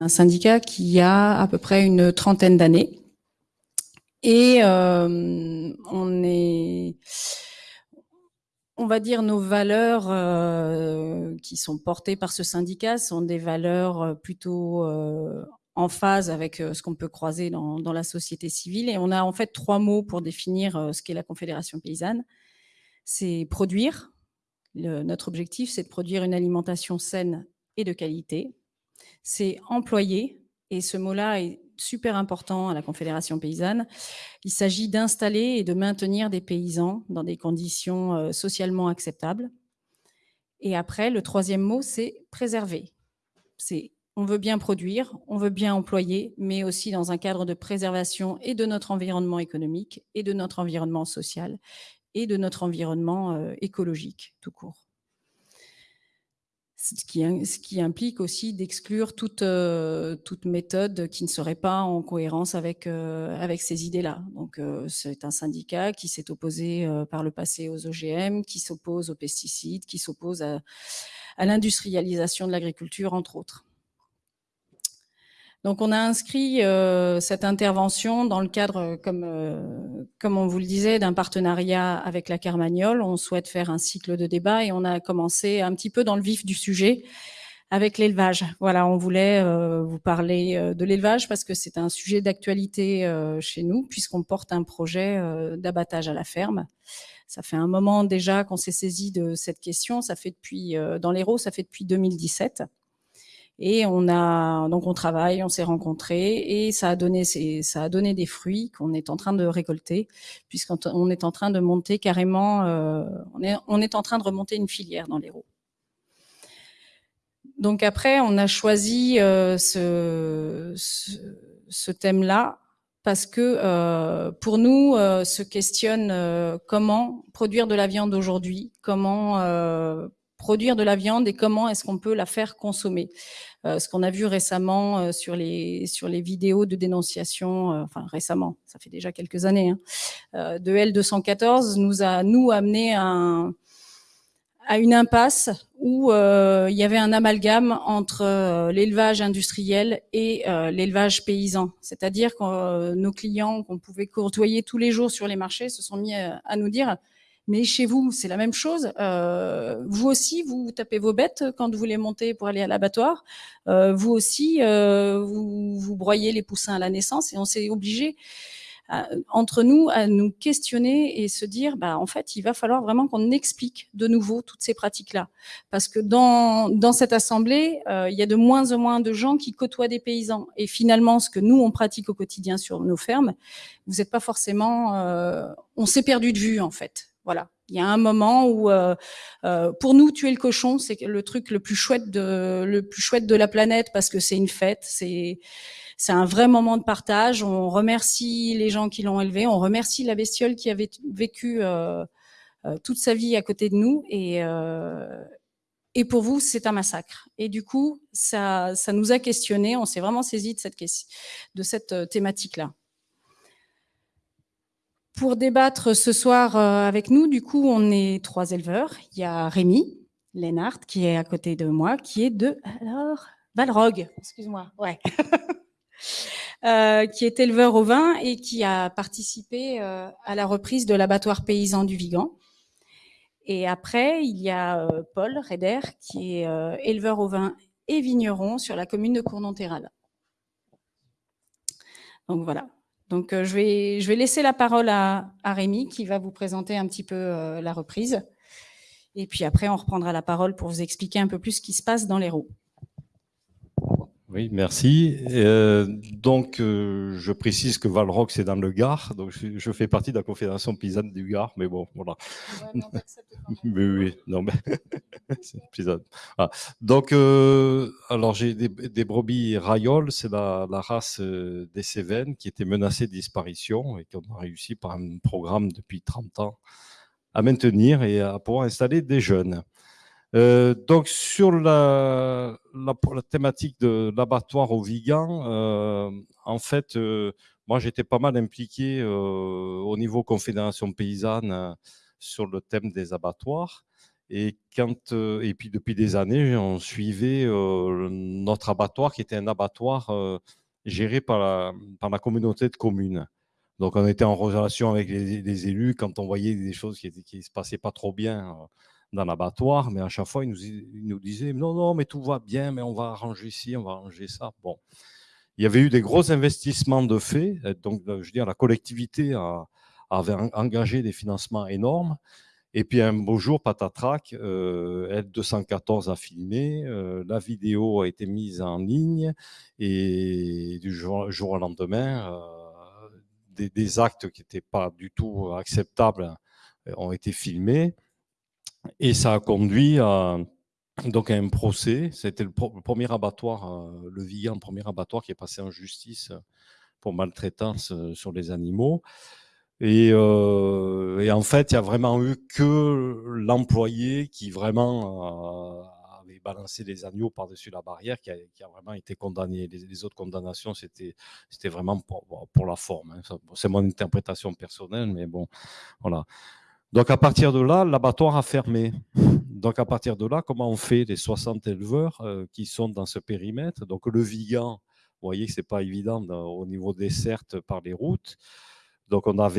un syndicat qui a à peu près une trentaine d'années. Et euh, on est, on va dire, nos valeurs euh, qui sont portées par ce syndicat sont des valeurs euh, plutôt en phase avec ce qu'on peut croiser dans, la société civile. Et on a en fait trois mots pour définir ce qu'est la Confédération paysanne. C'est produire. Notre objectif, c'est de produire une alimentation saine et de qualité c'est employer, et ce mot-là est super important à la Confédération paysanne. Il s'agit d'installer et de maintenir des paysans dans des conditions euh, socialement acceptables. Et après, le troisième mot, c'est préserver. C'est on veut bien produire, on veut bien employer, mais aussi dans un cadre de préservation et de notre environnement économique, et de notre environnement social, et de notre environnement euh, écologique tout court ce qui, implique aussi d'exclure toute, euh, toute méthode qui ne serait pas en cohérence avec, euh, ces idées-là. Donc, euh, c'est un syndicat qui s'est opposé par le passé aux OGM, qui s'oppose aux pesticides, qui s'oppose à l'industrialisation de l'agriculture, entre autres. Donc on a inscrit euh, cette intervention dans le cadre, comme, euh, comme on vous le disait, d'un partenariat avec la Carmagnole. On souhaite faire un cycle de débat et on a commencé un petit peu dans le vif du sujet avec l'élevage. Voilà, on voulait euh, vous parler de l'élevage parce que c'est un sujet d'actualité chez nous puisqu'on porte un projet d'abattage à la ferme. Ça fait un moment déjà qu'on s'est saisi de cette question. Ça fait depuis, dans l'Hérault, ça fait depuis 2017. Et on a donc on travaille, on s'est rencontrés et ça a donné ça a donné des fruits qu'on est en train de récolter puisqu'on est en train de monter carrément euh, on est on est en train de remonter une filière dans l'Hérault. Donc après on a choisi euh, ce, ce, ce thème-là parce que euh, pour nous euh, se questionne euh, comment produire de la viande aujourd'hui, comment euh, produire de la viande et comment est-ce qu'on peut la faire consommer. Euh, ce qu'on a vu récemment euh, sur les sur les vidéos de dénonciation, euh, enfin récemment, ça fait déjà quelques années, hein, de L214 nous a nous amené un, à une impasse où il y avait un amalgame entre l'élevage industriel et l'élevage paysan. C'est-à-dire que nos clients qu'on pouvait courtoyer tous les jours sur les marchés se sont mis à nous dire mais chez vous, c'est la même chose. Euh, vous aussi, vous tapez vos bêtes quand vous les montez pour aller à l'abattoir. Euh, vous aussi, euh, vous, vous, broyez les poussins à la naissance et on s'est obligé entre nous à nous questionner et se dire, bah, en fait, il va falloir vraiment qu'on explique de nouveau toutes ces pratiques-là. Parce que dans, dans cette assemblée, il y a de moins en moins de gens qui côtoient des paysans. Et finalement, ce que nous, on pratique au quotidien sur nos fermes, vous n'êtes pas forcément... on s'est perdu de vue, en fait. Voilà. Il y a un moment où, euh, euh, pour nous, tuer le cochon, c'est le truc le plus chouette de la planète parce que c'est une fête, c'est c'est un vrai moment de partage. On remercie les gens qui l'ont élevé, on remercie la bestiole qui avait vécu euh, toute sa vie à côté de nous et et pour vous, c'est un massacre. Et du coup, ça, ça nous a questionné. On s'est vraiment saisi de cette, de cette thématique-là. Pour débattre ce soir euh, avec nous, du coup, on est trois éleveurs. Il y a Rémi Lénard qui est à côté de moi, qui est de alors Valrogue, excuse-moi, ouais, euh, qui est éleveur au vin et qui a participé euh, à la reprise de l'abattoir paysan du Vigan. Et après, il y a Paul Reder qui est éleveur au vin et vigneron sur la commune de Cournon-Terral. Donc voilà, donc, euh, je, vais, je vais laisser la parole à, à Rémi qui va vous présenter un petit peu euh, la reprise. Et puis après, on reprendra la parole pour vous expliquer un peu plus ce qui se passe dans les roues. Oui, merci. Euh, donc, euh, je précise que Valrock, c'est dans le Gard. Donc, je, je, fais partie de la Confédération paysanne du Gard, mais bon, voilà. Ouais, mais oui, non, mais ah. Donc, euh, alors, j'ai des, des, brebis rayoles, c'est la, la, race euh, des Cévennes qui était menacée de disparition et qu'on a réussi par un programme depuis 30 ans à maintenir et à pouvoir installer des jeunes. Euh, donc sur la, thématique de l'abattoir au Vigan, euh, en fait, euh, moi j'étais pas mal impliqué au niveau confédération paysanne sur le thème des abattoirs. Et, puis depuis des années, on suivait notre abattoir qui était un abattoir géré par la, par la communauté de communes. Donc on était en relation avec les, élus quand on voyait des choses qui ne se passaient pas trop bien dans l'abattoir, mais à chaque fois, ils nous, disaient non, non, mais tout va bien, mais on va arranger ci, on va arranger ça. Bon, il y avait eu des gros investissements de fait, donc je veux dire, la collectivité avait engagé des financements énormes. Et puis un beau jour, patatrac, euh, L214 a filmé, euh, la vidéo a été mise en ligne et du jour, au lendemain, euh, des, actes qui n'étaient pas du tout acceptables ont été filmés et ça a conduit à, donc un procès. C'était le, premier abattoir, le Vigan, premier abattoir qui est passé en justice pour maltraitance sur les animaux. Et, en fait, il n'y a vraiment eu que l'employé qui vraiment avait balancé les agneaux par-dessus la barrière, qui a, vraiment été condamné. Les, autres condamnations, c'était vraiment pour, pour, la forme. Hein. C'est mon interprétation personnelle, mais bon, voilà. Donc à partir de là, l'abattoir a fermé. Donc à partir de là, comment on fait les 60 éleveurs qui sont dans ce périmètre? Donc le Vigan, vous voyez que ce n'est pas évident au niveau des certes par les routes. Donc on a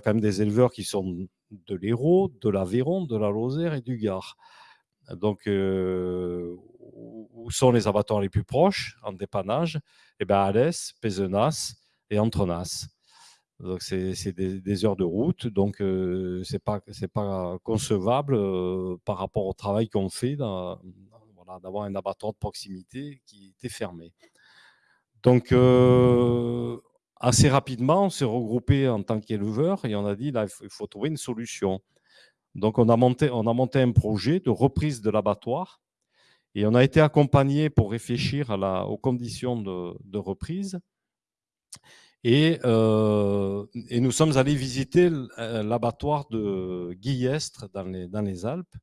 quand même des éleveurs qui sont de l'Hérault, de l'Aveyron, de la Lozère et du Gard. Donc euh, où sont les abattoirs les plus proches? En dépannage Eh bien Alès, Pézenas et Entrenas. Donc c'est des, heures de route, donc euh, ce n'est pas, pas concevable euh, par rapport au travail qu'on fait d'avoir un abattoir de proximité qui était fermé. Donc assez rapidement, on s'est regroupé en tant qu'éleveur et on a dit, là, il faut, trouver une solution. Donc, on a, monté, on a monté un projet de reprise de l'abattoir et on a été accompagné pour réfléchir aux conditions de, reprise. Et, euh, et, nous sommes allés visiter euh, l'abattoir de Guillestre dans les, dans les, Alpes,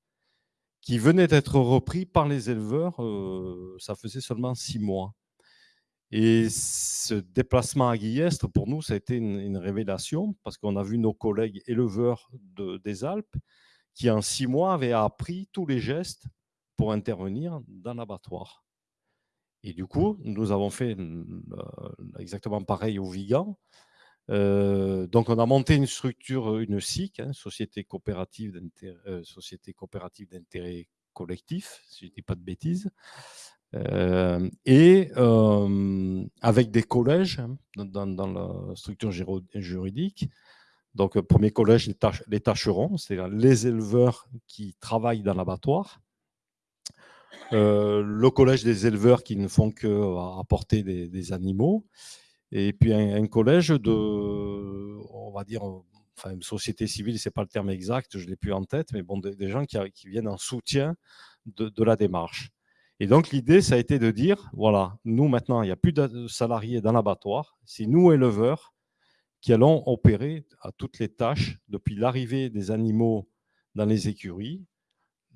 qui venait d'être repris par les éleveurs, euh, ça faisait seulement six mois. Et ce déplacement à Guillestre, pour nous, ça a été une, révélation parce qu'on a vu nos collègues éleveurs des Alpes qui, en six mois, avaient appris tous les gestes pour intervenir dans l'abattoir. Et du coup, nous avons fait euh, exactement pareil au Vigan. Euh, donc, on a monté une structure, une SIC, hein, Société coopérative d'intérêt euh, collectif, si je ne dis pas de bêtises, euh, et euh, avec des collèges hein, dans, la structure juridique. Donc, premier collège, les, tâcherons, c'est-à-dire les éleveurs qui travaillent dans l'abattoir. Euh, le collège des éleveurs qui ne font que apporter des, animaux. Et puis un, collège de, on va dire, enfin une société civile, c'est pas le terme exact, je l'ai plus en tête, mais bon, des, gens qui, viennent en soutien de la démarche. Et donc, l'idée, ça a été de dire, voilà, nous, maintenant, il n'y a plus de salariés dans l'abattoir. C'est nous, éleveurs, qui allons opérer à toutes les tâches, depuis l'arrivée des animaux dans les écuries,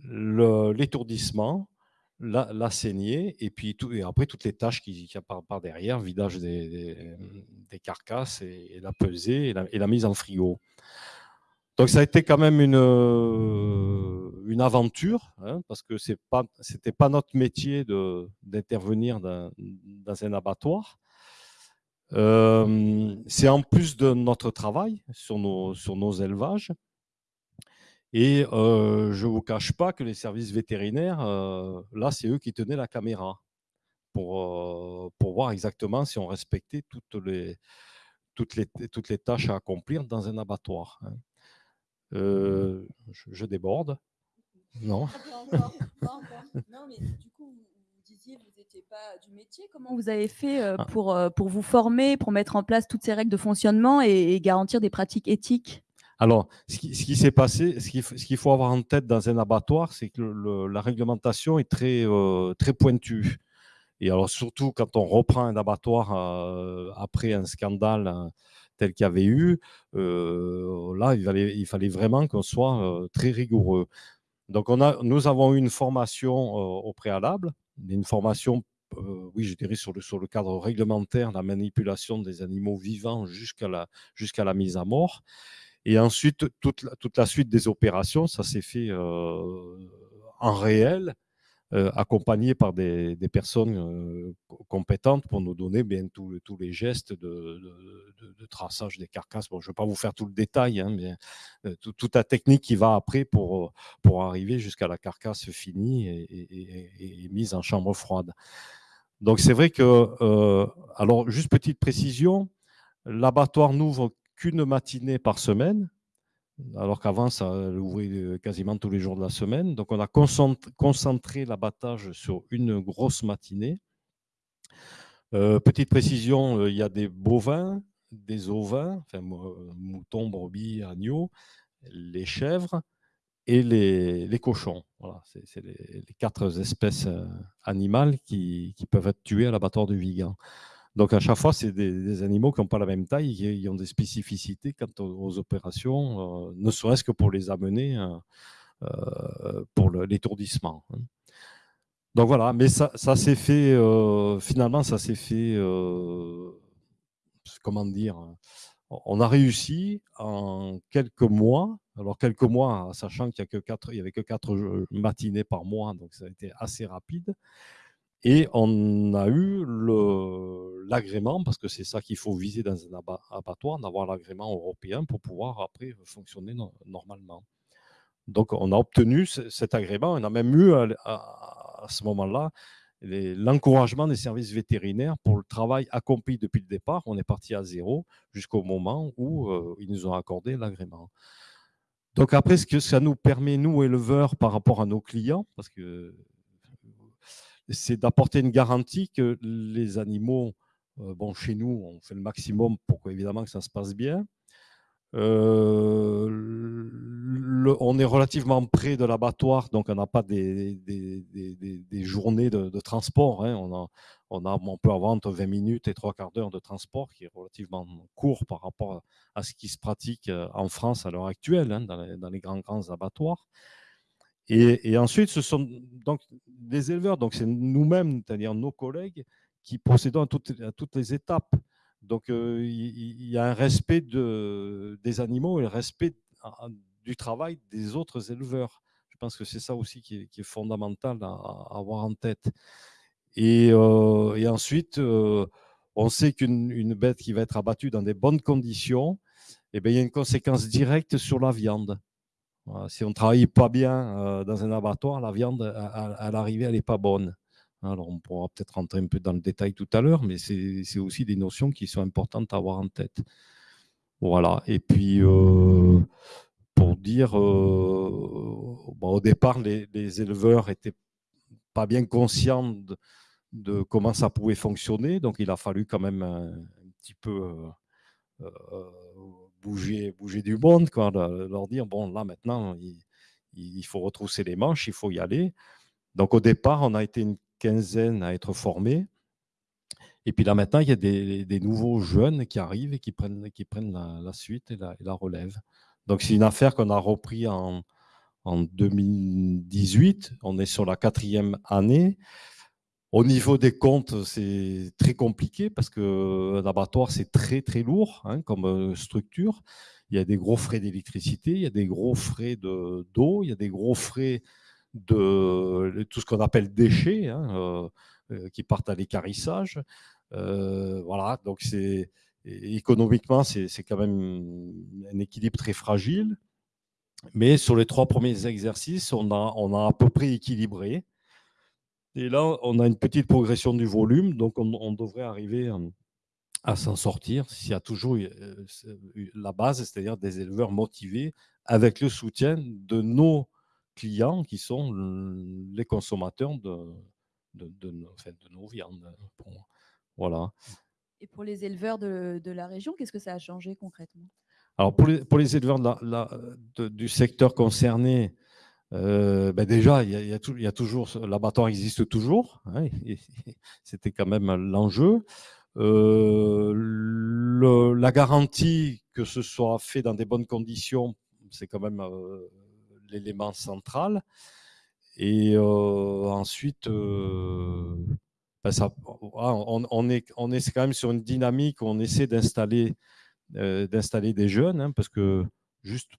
l'étourdissement, la, saignée, et puis tout, et après toutes les tâches qui, qui par, par, derrière, vidage des, carcasses et, la pesée et la, la, mise en frigo. Donc ça a été quand même une, une aventure, hein, parce que ce n'était pas, notre métier d'intervenir dans, un abattoir. Euh, c'est en plus de notre travail sur nos, sur nos élevages. Et euh, je ne vous cache pas que les services vétérinaires, euh, là, c'est eux qui tenaient la caméra pour, pour voir exactement si on respectait toutes les, toutes, les, toutes les tâches à accomplir dans un abattoir. Hein. je, déborde. Non. non, mais du coup, vous disiez que vous n'étiez pas du métier. Comment vous avez fait ah. pour, pour vous former, pour mettre en place toutes ces règles de fonctionnement et, garantir des pratiques éthiques? Alors, ce qui, s'est passé, ce qu'il faut avoir en tête dans un abattoir, c'est que la réglementation est très, euh, très pointue. Et alors, surtout quand on reprend un abattoir après un scandale hein, tel qu'il y avait eu, là, il fallait, vraiment qu'on soit très rigoureux. Donc, nous avons eu une formation euh, au préalable, une formation, euh, oui, je dirais, sur le, sur le cadre réglementaire, la manipulation des animaux vivants jusqu'à la, jusqu'à la mise à mort. Et ensuite, toute la, toute la suite des opérations, ça s'est fait en réel, accompagné par des, personnes compétentes pour nous donner bien tous les gestes de, traçage des carcasses. Bon, je ne vais pas vous faire tout le détail, hein, mais toute la technique qui va après pour, pour arriver jusqu'à la carcasse finie et, mise en chambre froide. Donc c'est vrai que, alors juste petite précision, l'abattoir n'ouvre qu'une matinée par semaine, alors qu'avant, ça ouvrait euh, quasiment tous les jours de la semaine. Donc, on a concentré l'abattage sur une grosse matinée. Euh, petite précision, euh, il y a des bovins, des ovins, moutons, brebis, agneaux, les chèvres et les, cochons. Voilà, c'est les, quatre espèces animales qui, qui, peuvent être tuées à l'abattoir du Vigan. Donc à chaque fois, c'est des, animaux qui n'ont pas la même taille, qui ont des spécificités quant aux, opérations, euh, ne serait-ce que pour les amener euh, euh, pour l'étourdissement. Hein. Donc voilà, mais ça, s'est fait, finalement, ça s'est fait, comment dire, on a réussi en quelques mois, alors quelques mois, sachant qu'il n'y avait que quatre matinées par mois, donc ça a été assez rapide, et on a eu l'agrément, parce que c'est ça qu'il faut viser dans un abattoir, d'avoir l'agrément européen pour pouvoir après fonctionner normalement. Donc on a obtenu cet agrément, on a même eu à, ce moment-là l'encouragement des services vétérinaires pour le travail accompli depuis le départ. On est parti à zéro jusqu'au moment où euh, ils nous ont accordé l'agrément. Donc après, ce que ça nous permet, nous éleveurs, par rapport à nos clients, parce que c'est d'apporter une garantie que les animaux, euh, bon, chez nous, on fait le maximum pour évidemment que ça se passe bien. Euh, on est relativement près de l'abattoir, donc on n'a pas des, journées de, transport. Hein. On, a, on, a, peut avoir entre 20 minutes et 3 quarts d'heure de transport, qui est relativement court par rapport à ce qui se pratique euh, en France à l'heure actuelle, hein, dans, les, dans, les, grands, grands abattoirs. Et, ensuite, ce sont donc des éleveurs, donc c'est nous-mêmes, c'est-à-dire nos collègues, qui procédons à toutes, les étapes. Donc euh, il y, a un respect de, des animaux et un respect du travail des autres éleveurs. Je pense que c'est ça aussi qui est, fondamental à, avoir en tête. Et, euh, ensuite, euh, on sait qu'une bête qui va être abattue dans des bonnes conditions, eh bien, il y a une conséquence directe sur la viande si on ne travaille pas bien euh, dans un abattoir, la viande, à, l'arrivée, elle n'est pas bonne. Alors, on pourra peut-être rentrer un peu dans le détail tout à l'heure, mais c'est aussi des notions qui sont importantes à avoir en tête. Voilà. Et puis, euh, pour dire, euh, au départ, les, éleveurs n'étaient pas bien conscients de, comment ça pouvait fonctionner. Donc, il a fallu quand même un, petit peu bouger, bouger du monde, quoi, leur dire, bon, là, maintenant, il, faut retrousser les manches, il faut y aller. Donc, au départ, on a été une quinzaine à être formés. Et puis là, maintenant, il y a des, nouveaux jeunes qui arrivent et qui prennent, qui prennent la, suite et la, la, relève. Donc, c'est une affaire qu'on a repris en, en 2018. On est sur la quatrième année. Au niveau des comptes, c'est très compliqué parce qu'un abattoir, c'est très très lourd hein, comme euh, structure. Il y a des gros frais d'électricité, il y a des gros frais d'eau, il y a des gros frais de tout ce qu'on appelle déchets hein, euh, euh, qui partent à l'écarissage. voilà, donc c'est économiquement, c'est quand même un équilibre très fragile. Mais sur les trois premiers exercices, on a, on a à peu près équilibré. Et là, on a une petite progression du volume, donc on, devrait arriver euh, à, s'en sortir s'il y a toujours euh, la base, c'est-à-dire des éleveurs motivés avec le soutien de nos clients qui sont les consommateurs de, de, nos viandes. voilà. Et pour les éleveurs de, la région, qu'est-ce que ça a changé concrètement? Alors pour les, pour les éleveurs du secteur concerné, euh, ben déjà, il y, a, toujours, l'abattoir existe toujours, hein, c'était quand même l'enjeu. Euh, la garantie que ce soit fait dans des bonnes conditions, c'est quand même euh, l'élément central. Et ensuite, ben ça, on, est, on est quand même sur une dynamique où on essaie d'installer des jeunes, hein, parce que juste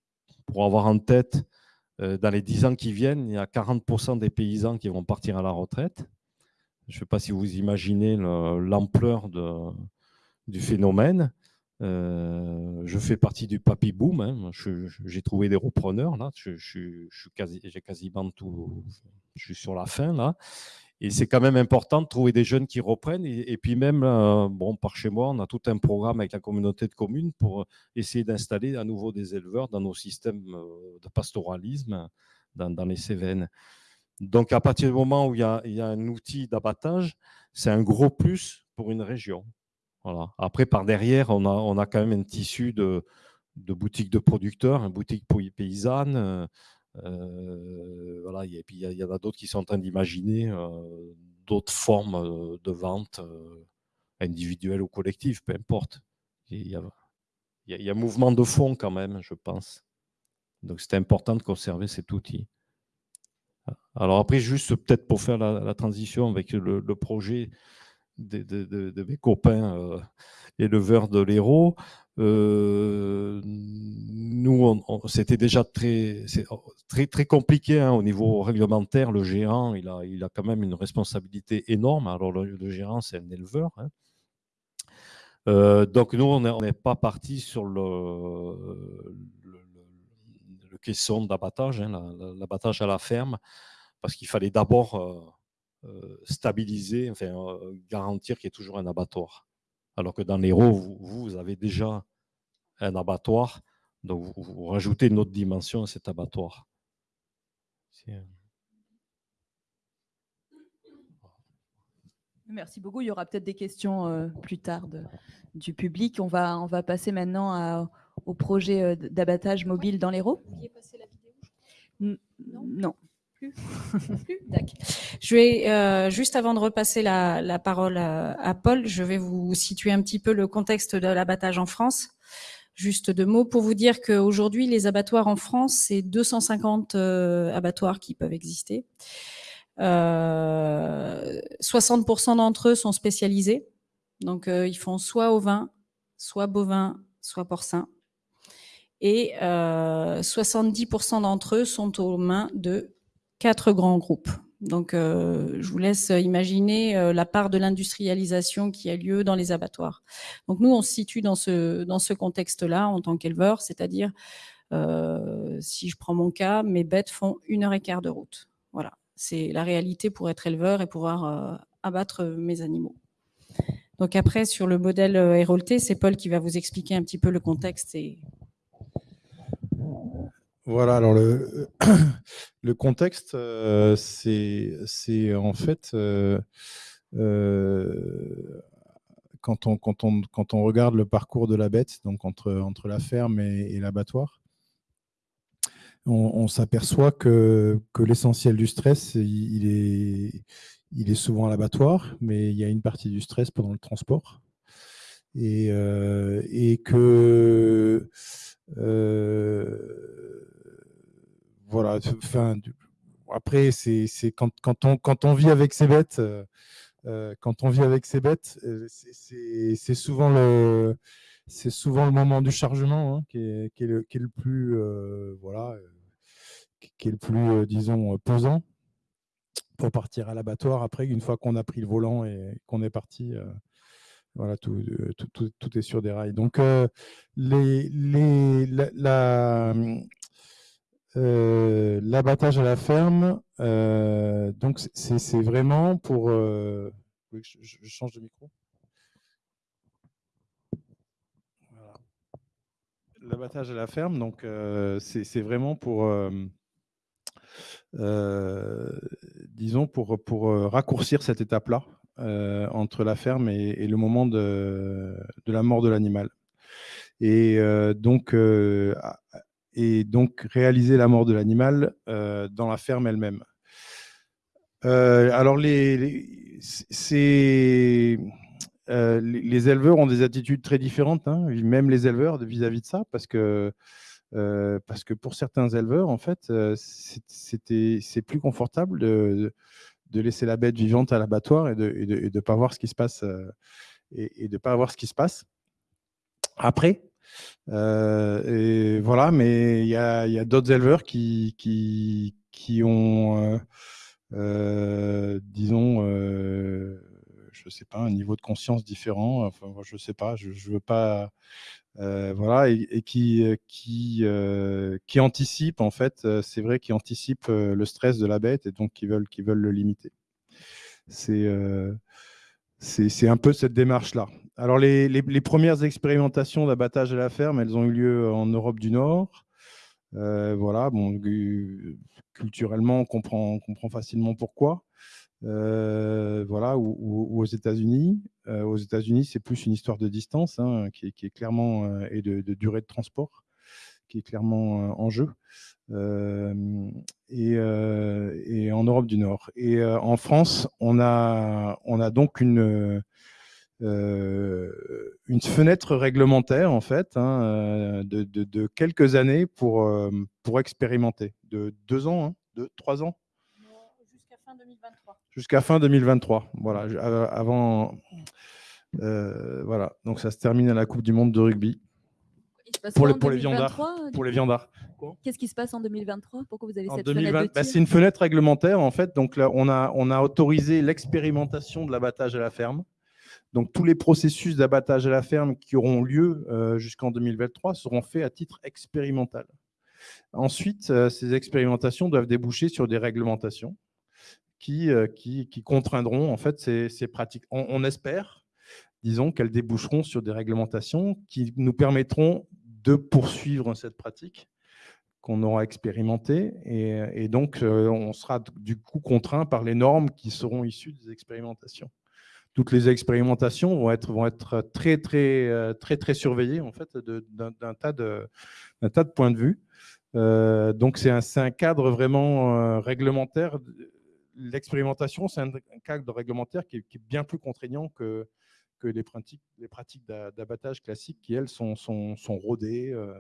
pour avoir en tête, dans les 10 ans qui viennent, il y a 40% des paysans qui vont partir à la retraite. Je ne sais pas si vous imaginez l'ampleur du phénomène. Euh, je fais partie du papy boom. Hein. J'ai trouvé des repreneurs. Je, j'ai quasiment tout. Je suis sur la fin là. Et c'est quand même important de trouver des jeunes qui reprennent. Et, puis même, euh, bon, par chez moi, on a tout un programme avec la communauté de communes pour essayer d'installer à nouveau des éleveurs dans nos systèmes euh, de pastoralisme dans, les Cévennes. Donc à partir du moment où il y a, un outil d'abattage, c'est un gros plus pour une région. Après, par derrière, on a, on a quand même un tissu de, de boutiques de producteurs, une boutique paysanne. Euh, euh, voilà, et puis il y, en a d'autres qui sont en train d'imaginer euh, d'autres formes de vente individuelles ou collectives, peu importe. Il y, a, il y, a, mouvement de fond quand même, je pense. Donc c'est important de conserver cet outil. Alors après, juste peut-être pour faire la, transition avec le projet de, mes copains euh, éleveurs de l'Hérault. Euh, nous, c'était déjà très, oh, très, très compliqué hein, au niveau réglementaire. Le gérant, il a, il a quand même une responsabilité énorme. Alors, le, gérant, c'est un éleveur. Hein. Euh, donc, nous, on n'est pas parti sur le, le, caisson d'abattage, hein, l'abattage à la ferme, parce qu'il fallait d'abord euh, stabiliser, enfin, garantir qu'il y ait toujours un abattoir. Alors que dans l'Hérault, vous, vous avez déjà un abattoir, donc vous, rajoutez une autre dimension à cet abattoir. Merci beaucoup. Il y aura peut-être des questions euh, plus tard du public. On va, on va passer maintenant au projet d'abattage mobile dans l'Hérault. Non. Je vais, euh, juste avant de repasser la, parole à, Paul, je vais vous situer un petit peu le contexte de l'abattage en France. Juste deux mots pour vous dire qu'aujourd'hui, les abattoirs en France, c'est 250 euh, abattoirs qui peuvent exister. 60% euh, d'entre eux sont spécialisés. Donc, ils font soit ovin, soit bovin, soit porcin. Et 70% d'entre eux sont aux mains de quatre grands groupes. Donc, euh, je vous laisse imaginer euh, la part de l'industrialisation qui a lieu dans les abattoirs. Donc, nous, on se situe dans ce, dans ce contexte-là en tant qu'éleveur, c'est-à-dire, euh, si je prends mon cas, mes bêtes font une heure et quart de route. Voilà, c'est la réalité pour être éleveur et pouvoir abattre mes animaux. Donc après, sur le modèle Hérolté, c'est Paul qui va vous expliquer un petit peu le contexte et voilà, alors le, contexte, euh, c'est en fait euh, euh, quand, on, quand, on, regarde le parcours de la bête, donc entre, la ferme et, l'abattoir, on, s'aperçoit que, l'essentiel du stress, il, est, il est souvent à l'abattoir, mais il y a une partie du stress pendant le transport. Et que voilà, enfin, après, c'est quand, quand, on, quand on vit avec ces bêtes, euh, euh, quand on vit avec ces bêtes, euh, c'est souvent le c'est souvent le moment du chargement hein, qui, est, qui, est le, qui, est, le, plus voilà qui est le plus disons pesant pour partir à l'abattoir après une fois qu'on a pris le volant et qu'on est parti voilà tout, tout, tout, est sur des rails. Donc les, les la euh, l'abattage à la ferme, euh, donc c'est vraiment pour... Euh, je, change de micro L'abattage à la ferme, donc c'est vraiment pour... disons, pour, pour raccourcir cette étape-là entre la ferme et, le moment de, de, la mort de l'animal. Et donc, et donc réaliser la mort de l'animal euh, dans la ferme elle-même. Euh, alors, les, euh, les, les, éleveurs ont des attitudes très différentes, hein, même les éleveurs vis-à-vis de ça, parce que, parce que pour certains éleveurs, en fait, c'est plus confortable de, de, laisser la bête vivante à l'abattoir et de ne pas voir ce qui se passe et, et de pas voir ce qui se passe. Après, et voilà, mais il y a, y a d'autres éleveurs qui, qui, qui ont, disons, je sais pas, un niveau de conscience différent. Enfin, je sais pas, je, je veux pas euh, voilà, et, qui, euh, qui, euh, qui anticipe, en fait, c'est vrai, qui anticipe le stress de la bête et donc qui veulent, qui veulent le limiter. C'est c'est un peu cette démarche-là. Alors, les, premières expérimentations d'abattage à la ferme, elles ont eu lieu en Europe du Nord. voilà, bon, culturellement, on comprend, facilement pourquoi. Euh, voilà, ou, aux États-Unis. Euh, aux États-Unis, c'est plus une histoire de distance hein, qui, est, clairement euh, et de, durée de transport qui est clairement en jeu. Et, en Europe du Nord. Et en France, on a, on a donc une, une fenêtre réglementaire en fait hein, de, de, quelques années pour, pour expérimenter, de deux ans, hein, de trois ans jusqu'à fin 2023. Voilà, euh, avant. Euh, voilà, donc ça se termine à la Coupe du Monde de rugby. Pour, les, pour les viandards. Pour les viandards. Qu'est-ce qui se passe en 2023 Pourquoi vous avez cette fenêtre bah, C'est une fenêtre réglementaire en fait. Donc là, on a, on a autorisé l'expérimentation de l'abattage à la ferme. Donc tous les processus d'abattage à la ferme qui auront lieu euh, jusqu'en 2023 seront faits à titre expérimental. Ensuite, ces expérimentations doivent déboucher sur des réglementations. Euh, qui, qui, contraindront en fait ces, pratiques. On, espère, disons, qu'elles déboucheront sur des réglementations qui nous permettront de poursuivre cette pratique qu'on aura expérimentée et, donc euh, on sera du coup contraint par les normes qui seront issues des expérimentations. Toutes les expérimentations vont être, très, très, euh, très, très surveillées en fait d'un tas, de, points de vue. donc c'est un, cadre vraiment réglementaire l'expérimentation, c'est un, cadre réglementaire qui est, bien plus contraignant que, les pratiques, d'abattage classiques qui, elles, sont, rodées, euh,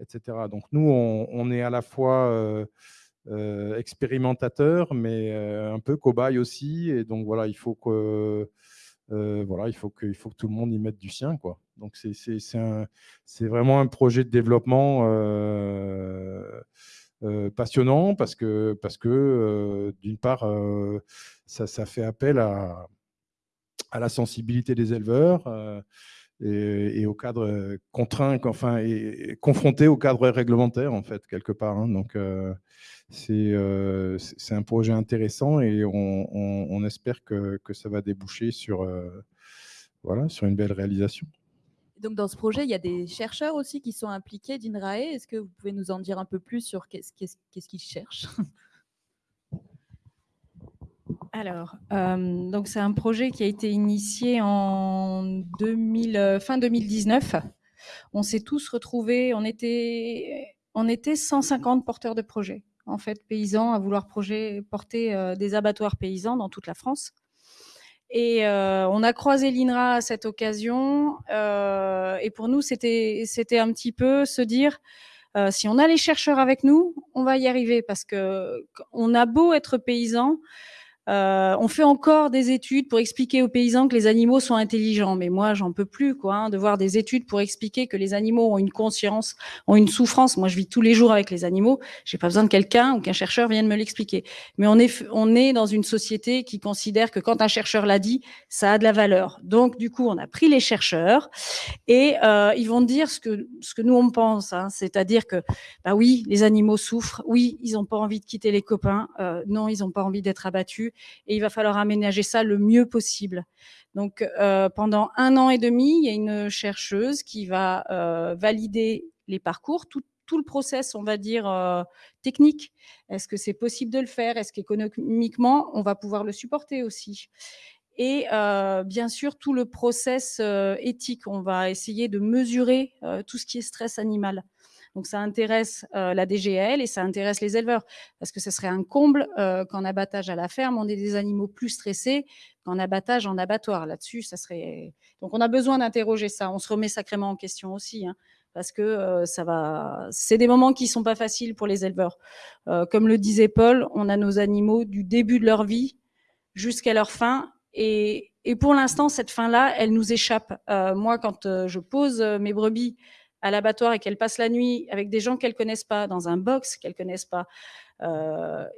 etc. Donc nous, on, est à la fois euh, euh, expérimentateurs, mais un peu cobaye aussi. Et donc voilà, il faut que, voilà, il faut faut que tout le monde y mette du sien. Quoi. Donc c'est vraiment un projet de développement euh, passionnant parce que, parce que euh, d'une part, euh, ça, ça, fait appel à, à, la sensibilité des éleveurs et, au cadre contraint, enfin, et, confronté au cadre réglementaire, en fait, quelque part. Hein. Donc, c'est un projet intéressant et on, espère que, que, ça va déboucher sur, voilà, sur une belle réalisation. Donc, dans ce projet, il y a des chercheurs aussi qui sont impliqués d'INRAE. Est-ce que vous pouvez nous en dire un peu plus sur qu'est-ce qu'ils cherchent? Alors, euh, donc c'est un projet qui a été initié en 2000, euh, fin 2019. On s'est tous retrouvés, on était, on était 150 porteurs de projets, en fait, paysans à vouloir projet, porter euh, des abattoirs paysans dans toute la France. Et euh, on a croisé l'INRA à cette occasion. Euh, et pour nous, c'était un petit peu se dire euh, si on a les chercheurs avec nous, on va y arriver parce que on a beau être paysan, euh, on fait encore des études pour expliquer aux paysans que les animaux sont intelligents, mais moi j'en peux plus quoi, hein, de voir des études pour expliquer que les animaux ont une conscience, ont une souffrance. Moi je vis tous les jours avec les animaux, j'ai pas besoin de quelqu'un ou qu'un chercheur vienne me l'expliquer. Mais on est on est dans une société qui considère que quand un chercheur l'a dit, ça a de la valeur. Donc du coup on a pris les chercheurs et euh, ils vont dire ce que ce que nous on pense, hein, c'est-à-dire que bah oui les animaux souffrent, oui ils ont pas envie de quitter les copains, euh, non ils ont pas envie d'être abattus et il va falloir aménager ça le mieux possible. Donc euh, pendant un an et demi, il y a une chercheuse qui va euh, valider les parcours, tout, le process, on va dire, euh, technique. Est-ce que c'est possible de le faire? Est-ce qu'économiquement, on va pouvoir le supporter aussi? Et bien sûr tout le process éthique. On va essayer de mesurer tout ce qui est stress animal. Donc ça intéresse euh, la DGL et ça intéresse les éleveurs parce que ce serait un comble euh, qu'en abattage à la ferme, on ait des animaux plus stressés qu'en abattage en abattoir. Là-dessus, ça serait. Donc on a besoin d'interroger ça. On se remet sacrément en question aussi. Hein, parce que euh, ça va, c'est des moments qui sont pas faciles pour les éleveurs. comme le disait Paul, on a nos animaux du début de leur vie jusqu'à leur fin, et, et pour l'instant, cette fin-là, elle nous échappe. moi, quand je pose mes brebis à l'abattoir et qu'elles passent la nuit avec des gens qu'elles connaissent pas, dans un box qu'elles connaissent pas,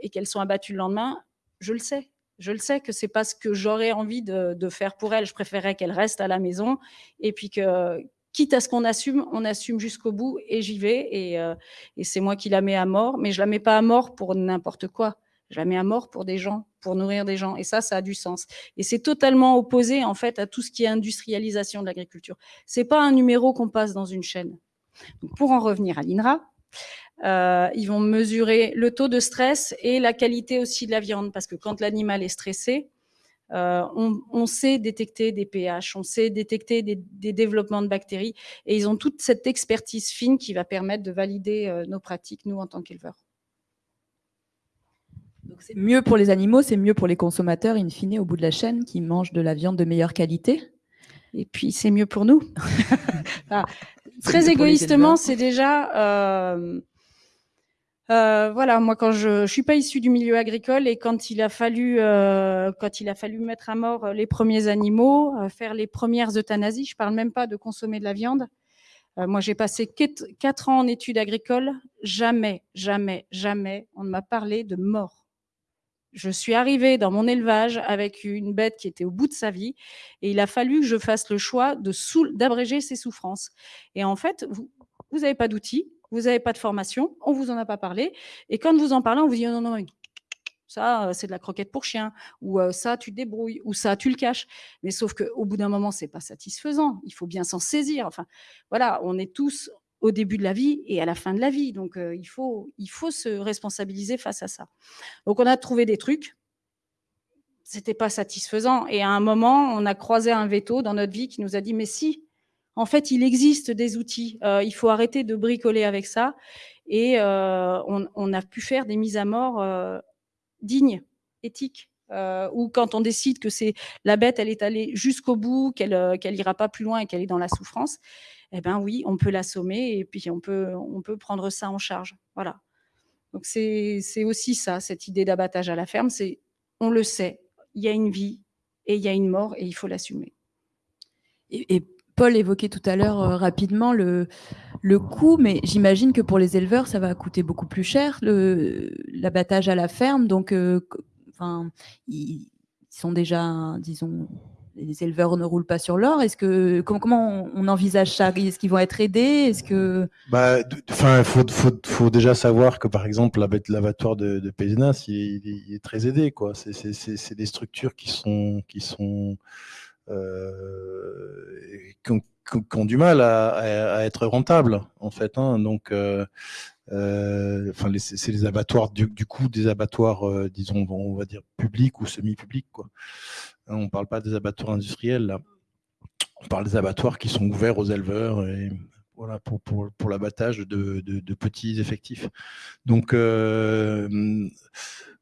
et qu'elles sont abattues le lendemain, je le sais. Je le sais que c'est pas ce que j'aurais envie de, de, faire pour elles. Je préférerais qu'elles restent à la maison et puis que, quitte à ce qu'on assume, on assume jusqu'au bout et j'y vais. Et, euh, et c'est moi qui la mets à mort, mais je la mets pas à mort pour n'importe quoi. Mets à mort pour des gens, pour nourrir des gens. Et ça, ça a du sens. Et c'est totalement opposé, en fait, à tout ce qui est industrialisation de l'agriculture. C'est pas un numéro qu'on passe dans une chaîne. Pour en revenir à l'INRA, euh, ils vont mesurer le taux de stress et la qualité aussi de la viande, parce que quand l'animal est stressé, euh, on, sait détecter des pH, on sait détecter des, développements de bactéries, et ils ont toute cette expertise fine qui va permettre de valider euh, nos pratiques, nous, en tant qu'éleveurs. Donc c'est mieux pour les animaux, c'est mieux pour les consommateurs, in fine, au bout de la chaîne, qui mangent de la viande de meilleure qualité. Et puis, c'est mieux pour nous. très égoïstement, c'est déjà... Euh, euh, voilà, moi quand je, je suis pas issue du milieu agricole et quand il a fallu euh, quand il a fallu mettre à mort les premiers animaux, euh, faire les premières euthanasies, je parle même pas de consommer de la viande. moi j'ai passé quatre ans en études agricoles, jamais, jamais, jamais on ne m'a parlé de mort. Je suis arrivée dans mon élevage avec une bête qui était au bout de sa vie et il a fallu que je fasse le choix d'abréger ses souffrances. Et en fait, vous n'avez pas d'outils, vous n'avez pas de formation, on vous en a pas parlé, et quand vous en parlez, on vous dit non, non, non ça, euh, c'est de la croquette pour chien, ou euh, ça, tu te débrouilles, ou ça, tu le caches. Mais sauf qu'au bout d'un moment, c'est pas satisfaisant. Il faut bien s'en saisir. Enfin, voilà, on est tous au début de la vie et à la fin de la vie. Donc, euh, il, faut, il faut se responsabiliser face à ça. Donc, on a trouvé des trucs. C'était pas satisfaisant. Et à un moment, on a croisé un veto dans notre vie qui nous a dit, mais si, en fait, il existe des outils. Euh, il faut arrêter de bricoler avec ça. Et euh, on, a pu faire des mises à mort euh, dignes, éthiques. ou quand on décide que c'est la bête, elle est allée jusqu'au bout, qu'elle qu'elle ira pas plus loin et qu'elle est dans la souffrance, eh ben oui, on peut l'assommer et puis on peut on peut prendre ça en charge. Voilà. Donc c'est aussi ça, cette idée d'abattage à la ferme, c'est on le sait, il y a une vie et il y a une mort et il faut l'assumer. Et, Paul évoquait tout à l'heure euh, rapidement le, le coût, mais j'imagine que pour les éleveurs, ça va coûter beaucoup plus cher, l'abattage à la ferme. Donc, euh, enfin, ils, sont déjà, disons, les éleveurs ne roulent pas sur l'or. Est-ce que comment, on envisage ça? Est-ce qu'ils vont être aidés? Est-ce que bah, faut, déjà savoir que par exemple l'abattoir de, Pézenas, il, est très aidé. C'est des structures qui sont qui sont euh, qui, ont, du mal à, être rentables, en fait. Hein. Donc, euh, enfin, c'est les abattoirs, du, coup, des abattoirs, disons, on va dire publics ou semi-publics. Hein, on ne parle pas des abattoirs industriels, là. On parle des abattoirs qui sont ouverts aux éleveurs et voilà, pour, pour, pour l'abattage de, de, petits effectifs. Donc,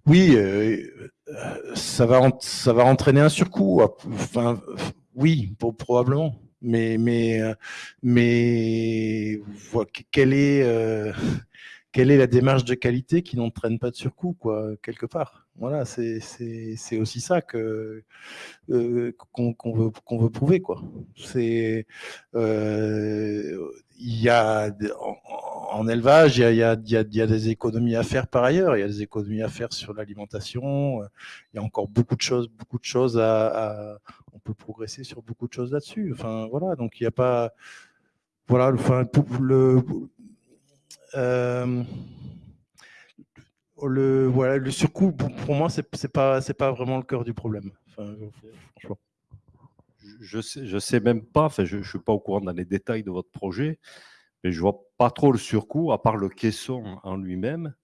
oui, euh, ça, va, ça va entraîner un surcoût. Enfin, oui, probablement. Mais, mais, euh, mais quelle est, euh, quelle est la démarche de qualité qui n'entraîne pas de surcoût, quoi, quelque part Voilà, c'est aussi ça que qu'on veut, qu'on veut prouver, quoi. C'est il y a en, élevage, il y, a, des économies à faire par ailleurs. Il y a des économies à faire sur l'alimentation. Il y a encore beaucoup de choses, beaucoup de choses à, on peut progresser sur beaucoup de choses là-dessus. Enfin voilà, donc il n'y a pas, voilà, enfin le, euh, le voilà le surcoût pour, moi c'est pas c'est pas vraiment le cœur du problème. Je sais, je sais même pas, enfin, je ne suis pas au courant dans les détails de votre projet, mais je vois pas trop le surcoût, à part le caisson en lui-même.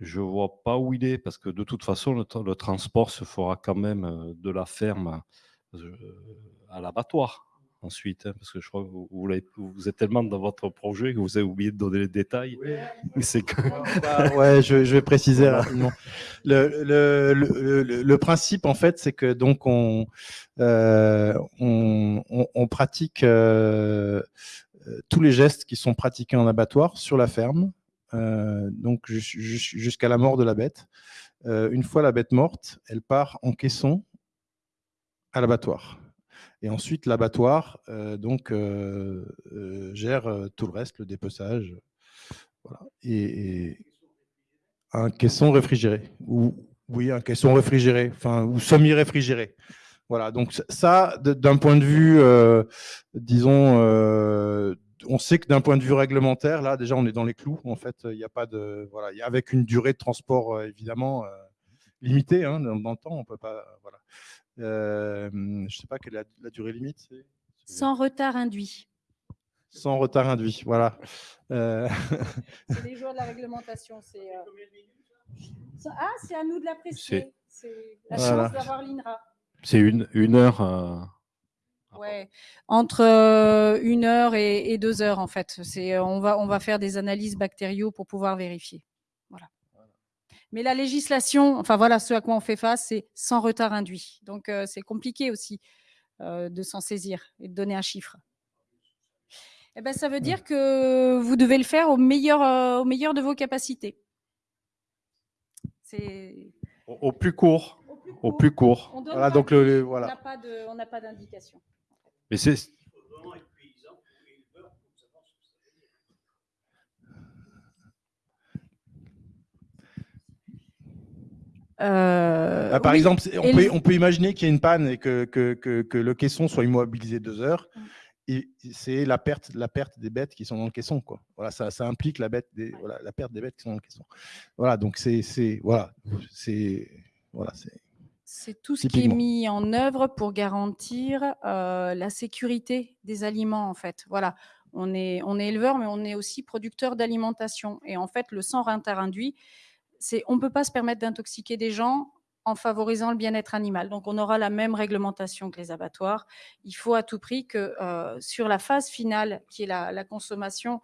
Je vois pas où il est, parce que de toute façon, le, transport se fera quand même euh, de la ferme euh, à l'abattoir ensuite, hein, parce que je crois que vous, vous, êtes tellement dans votre projet que vous avez oublié de donner les détails. C'est que... Bah, ouais, je, vais préciser rapidement. Le, le, le, principe, en fait, c'est que donc on, euh, on, pratique euh, tous les gestes qui sont pratiqués en abattoir sur la ferme, euh, donc jusqu'à la mort de la bête. une fois la bête morte, elle part en caisson à l'abattoir. Et ensuite, l'abattoir donc gère tout le reste, le dépeçage. Voilà. Et, un caisson réfrigéré. Ou, oui, un caisson réfrigéré, enfin, ou semi-réfrigéré. Voilà, donc ça, d'un point de vue, disons, on sait que d'un point de vue réglementaire, là, déjà, on est dans les clous. En fait, il n'y a pas de. Voilà, avec une durée de transport, évidemment, limitée hein, dans, le temps. On peut pas. Voilà. Je ne sais pas quelle est la, durée limite. Sans retard induit. Sans retard induit, voilà. Euh, c'est les jours de la réglementation. Euh, ah, c'est à nous de la préciser. C'est la chance d'avoir l'INRA. C'est une, une heure. Euh, Ouais, entre euh, une heure et, deux heures en fait. C'est, euh, on va, on va faire des analyses bactériaux pour pouvoir vérifier. Mais la législation, enfin voilà, ce à quoi on fait face, c'est sans retard induit. Donc euh, c'est compliqué aussi de s'en saisir et de donner un chiffre. Eh ben, ça veut dire que vous devez le faire au meilleur, au meilleur de vos capacités. C'est au, plus court. Au plus court. On voilà, donc le, voilà. On n'a pas d'indication. Mais c'est. Euh, bah, par exemple, on peut, on peut, imaginer qu'il y ait une panne et que, que, que, le caisson soit immobilisé deux heures. Et c'est la perte, la perte des bêtes qui sont dans le caisson. Quoi. Voilà, ça, ça implique la, bête des, voilà, la perte des bêtes qui sont dans le caisson. Voilà, donc c'est voilà, voilà, c'est tout ce qui est mis en œuvre pour garantir euh, la sécurité des aliments, en fait. Voilà, on est, on est éleveur, mais on est aussi producteur d'alimentation. Et en fait, le sang interinduit, c'est, on ne peut pas se permettre d'intoxiquer des gens en favorisant le bien-être animal. Donc, on aura la même réglementation que les abattoirs. Il faut à tout prix que euh, sur la phase finale, qui est la, consommation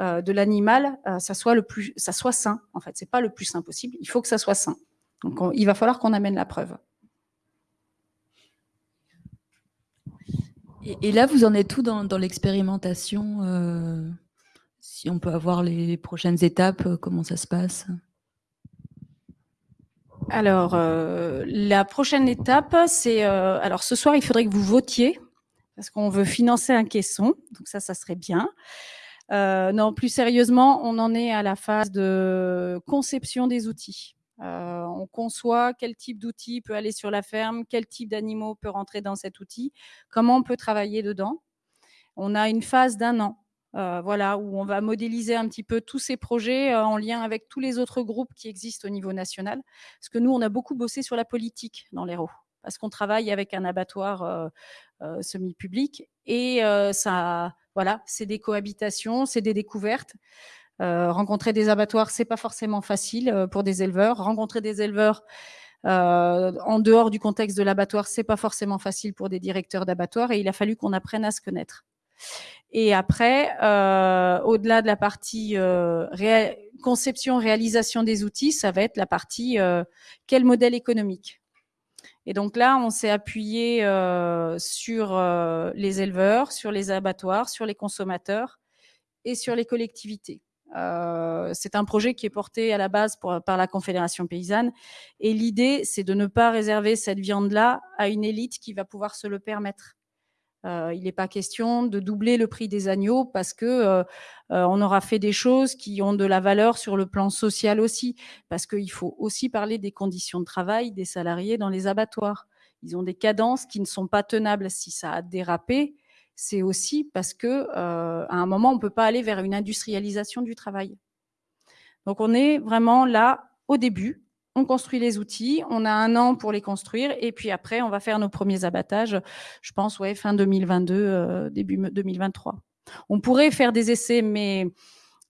euh, de l'animal, ça soit le plus, ça soit sain. En fait, c'est pas le plus sain possible. Il faut que ça soit sain. Donc, il va falloir qu'on amène la preuve. Et, là, vous en êtes tout dans, l'expérimentation euh, Si on peut avoir les, prochaines étapes, euh, comment ça se passe? Alors, euh, la prochaine étape, c'est... alors, ce soir, il faudrait que vous votiez, parce qu'on veut financer un caisson. Donc ça, ça serait bien. non, plus sérieusement, on en est à la phase de conception des outils. Euh, on conçoit quel type d'outil peut aller sur la ferme, quel type d'animaux peut rentrer dans cet outil, comment on peut travailler dedans. On a une phase d'un an, euh, voilà, où on va modéliser un petit peu tous ces projets euh, en lien avec tous les autres groupes qui existent au niveau national. Parce que nous, on a beaucoup bossé sur la politique dans l'Hérault, parce qu'on travaille avec un abattoir semi-public et ça, voilà, c'est des cohabitations, c'est des découvertes. Euh, rencontrer des abattoirs, c'est pas forcément facile euh, pour des éleveurs. Rencontrer des éleveurs euh, en dehors du contexte de l'abattoir, c'est pas forcément facile pour des directeurs d'abattoirs et il a fallu qu'on apprenne à se connaître. Et après, au-delà de la partie conception, réalisation des outils, ça va être la partie quel modèle économique. Et donc là, on s'est appuyé sur les éleveurs, sur les abattoirs, sur les consommateurs et sur les collectivités. Euh, c'est un projet qui est porté à la base par la Confédération paysanne. Et l'idée, c'est de ne pas réserver cette viande-là à une élite qui va pouvoir se le permettre. Euh, il n'est pas question de doubler le prix des agneaux parce que euh, on aura fait des choses qui ont de la valeur sur le plan social aussi. Parce qu'il faut aussi parler des conditions de travail des salariés dans les abattoirs. Ils ont des cadences qui ne sont pas tenables si ça a dérapé c'est aussi parce que euh, à un moment, on ne peut pas aller vers une industrialisation du travail. Donc, on est vraiment là au début. On construit les outils, on a un an pour les construire, et puis après, on va faire nos premiers abattages, je pense, fin 2022, euh, début 2023. On pourrait faire des essais, mais,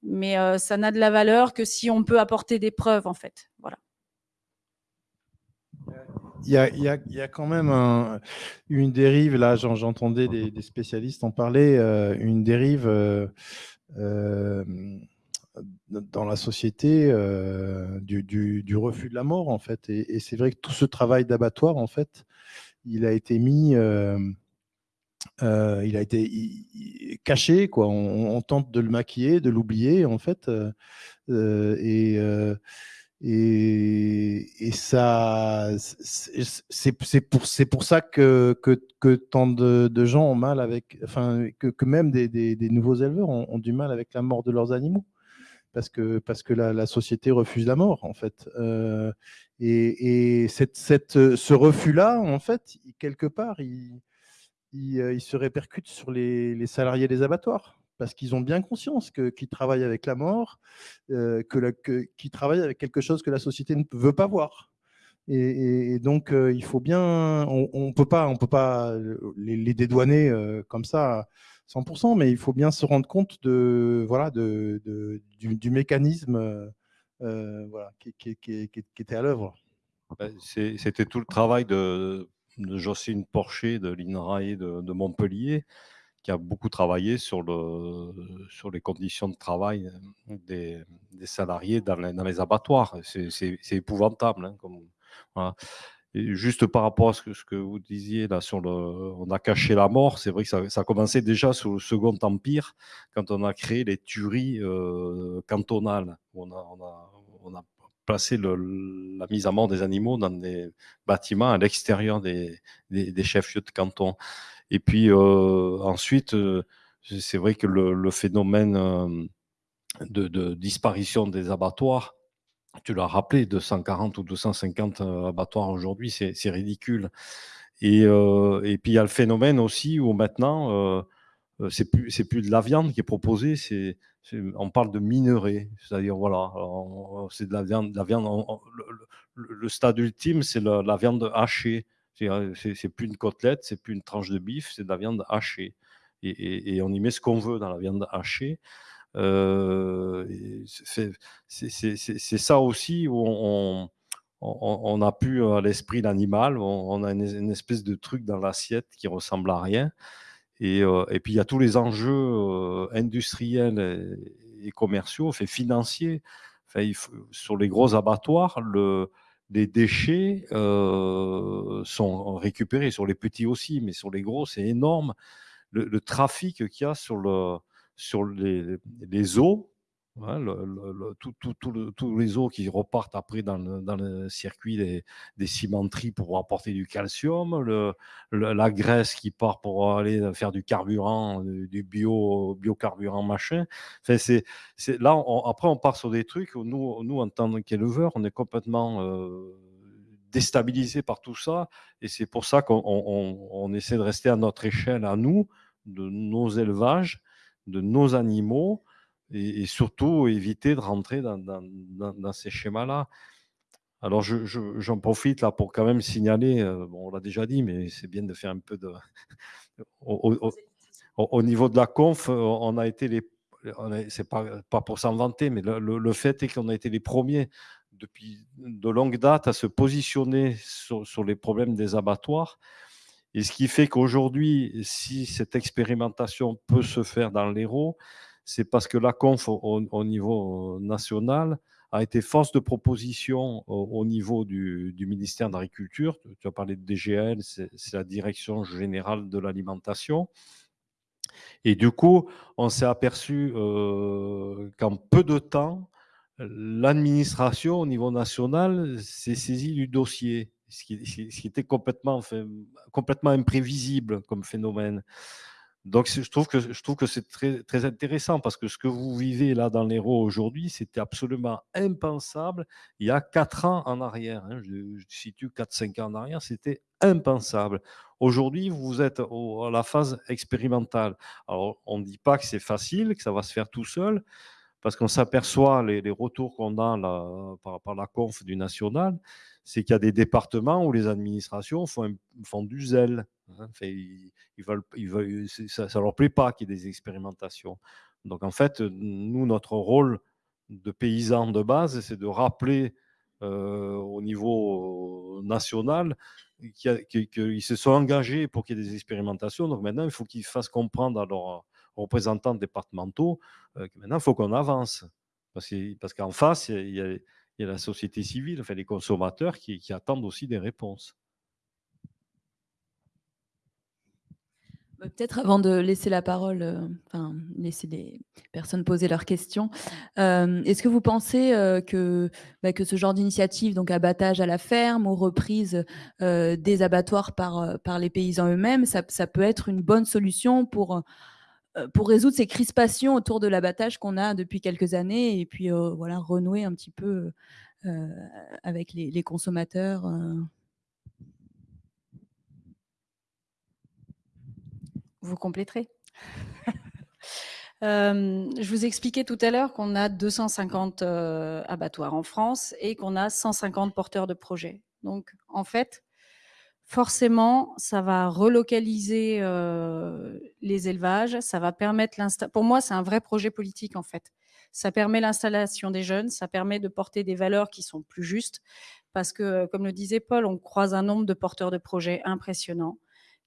mais euh, ça n'a de la valeur que si on peut apporter des preuves, en fait. Voilà il y a, quand même une dérive, là j'entendais des, spécialistes en parler, euh, une dérive dans la société du, refus de la mort en fait. Et, c'est vrai que tout ce travail d'abattoir en fait, il a été mis, il a été caché quoi. On, tente de le maquiller, de l'oublier en fait. et Et, ça, c'est pour, pour ça que, que, tant de, gens ont mal avec, enfin, que, que même des, des, nouveaux éleveurs ont, du mal avec la mort de leurs animaux, parce que, parce que la, société refuse la mort, en fait. Euh, et, cette, cette, ce refus-là, en fait, quelque part, il, il, il, se répercute sur les, les salariés des abattoirs parce qu'ils ont bien conscience qu'ils travaillent avec la mort, euh, qu'ils travaillent avec quelque chose que la société ne veut pas voir. Et, donc, euh, il faut bien, on ne peut pas, on peut pas les, dédouaner euh, comme ça 100%, mais il faut bien se rendre compte de, voilà, de, du, mécanisme voilà, qui, était à l'œuvre. C'était tout le travail de, Jocelyne Porcher de l'INRAE de, de Montpellier qui a beaucoup travaillé sur, le, sur les conditions de travail euh, des, salariés dans les, abattoirs. C'est épouvantable. Hein, comme, Juste par rapport à ce que, vous disiez là sur le, on a caché la mort. C'est vrai que ça, ça, a commencé déjà sous le Second Empire quand on a créé les tueries euh, cantonales. On a, on a, on a placé la mise à mort des animaux dans des bâtiments à l'extérieur des, des, chefs-lieux de canton. Et puis euh, ensuite, euh, c'est vrai que le, phénomène de, disparition des abattoirs, tu l'as rappelé, 240 ou 250 abattoirs aujourd'hui, c'est ridicule. Et, et, puis il y a le phénomène aussi où maintenant, c'est plus, plus de la viande qui est proposée, on parle de minerai, c'est-à-dire voilà, c'est de la viande, la viande le, stade ultime, c'est la, la, viande hachée. C'est plus une côtelette, c'est plus une tranche de bif, c'est de la viande hachée. Et, on y met ce qu'on veut dans la viande hachée. Euh, c'est ça aussi où on, on, a pu à l'esprit l'animal, on, a une, espèce de truc dans l'assiette qui ressemble à rien. Et, euh, puis il y a tous les enjeux euh, industriels et, commerciaux, fait, financiers. Sur les gros abattoirs, le, les déchets euh, sont récupérés, sur les petits aussi, mais sur les gros, c'est énorme. Le, trafic qu'il y a sur, le, sur les, eaux Hein, tous les eaux qui repartent après dans le, circuit des, cimenteries pour apporter du calcium, la graisse qui part pour aller faire du carburant, du bio, biocarburant machin. Là, après, on part sur des trucs où nous, en tant qu'éleveurs, on est complètement euh, déstabilisé par tout ça. Et c'est pour ça qu'on on essaie de rester à notre échelle, à nous, de nos élevages, de nos animaux et, surtout éviter de rentrer dans, ces schémas-là. Alors, j'en je, profite là pour quand même signaler, euh, bon, on l'a déjà dit, mais c'est bien de faire un peu de. au, niveau de la conf, on a été les. C'est pas, pas pour s'en vanter, mais le, fait est qu'on a été les premiers depuis de longue date à se positionner sur les problèmes des abattoirs. Et ce qui fait qu'aujourd'hui, si cette expérimentation peut se faire dans l'Hérault, c'est parce que la conf au, niveau national a été force de proposition au, niveau du, ministère de l'Agriculture. Tu as parlé de DGL, c'est la Direction générale de l'alimentation. Et du coup, on s'est aperçu euh, qu'en peu de temps, l'administration au niveau national s'est saisie du dossier, ce qui, était complètement, complètement imprévisible comme phénomène. Donc, je trouve que, je trouve que c'est très, très intéressant parce que ce que vous vivez là dans l'Hérault aujourd'hui, c'était absolument impensable il y a quatre ans en arrière. Hein, je, situe 4-5 ans en arrière, c'était impensable. Aujourd'hui, vous êtes à la phase expérimentale. Alors, on ne dit pas que c'est facile, que ça va se faire tout seul, parce qu'on s'aperçoit, les, retours qu'on a là, par, à la conf du national, c'est qu'il y a des départements où les administrations font, du zèle. Hein. ils, veulent, ils veulent, ça ne leur plaît pas qu'il y ait des expérimentations. Donc en fait, nous, notre rôle de paysan de base, c'est de rappeler euh, au niveau national qu'ils se sont engagés pour qu'il y ait des expérimentations. Donc maintenant, il faut qu'ils fassent comprendre à leurs représentants départementaux euh, que maintenant, il faut qu'on avance. Parce qu'en face, il y a la société civile, enfin les consommateurs qui, attendent aussi des réponses. Bah, peut-être avant de laisser la parole, euh, enfin, laisser les personnes poser leurs questions, euh, est-ce que vous pensez euh, que, bah, que ce genre d'initiative, donc abattage à la ferme ou reprise des abattoirs par, par les paysans eux-mêmes, ça, ça, peut être une bonne solution pour, pour résoudre ces crispations autour de l'abattage qu'on a depuis quelques années et puis voilà, renouer un petit peu avec les, consommateurs vous compléterez. Euh, je vous expliquais tout à l'heure qu'on a 250 euh, abattoirs en France et qu'on a 150 porteurs de projets. Donc, en fait, forcément, ça va relocaliser euh, les élevages, ça va permettre l'installation. Pour moi, c'est un vrai projet politique, en fait. Ça permet l'installation des jeunes, ça permet de porter des valeurs qui sont plus justes, parce que, comme le disait Paul, on croise un nombre de porteurs de projets impressionnants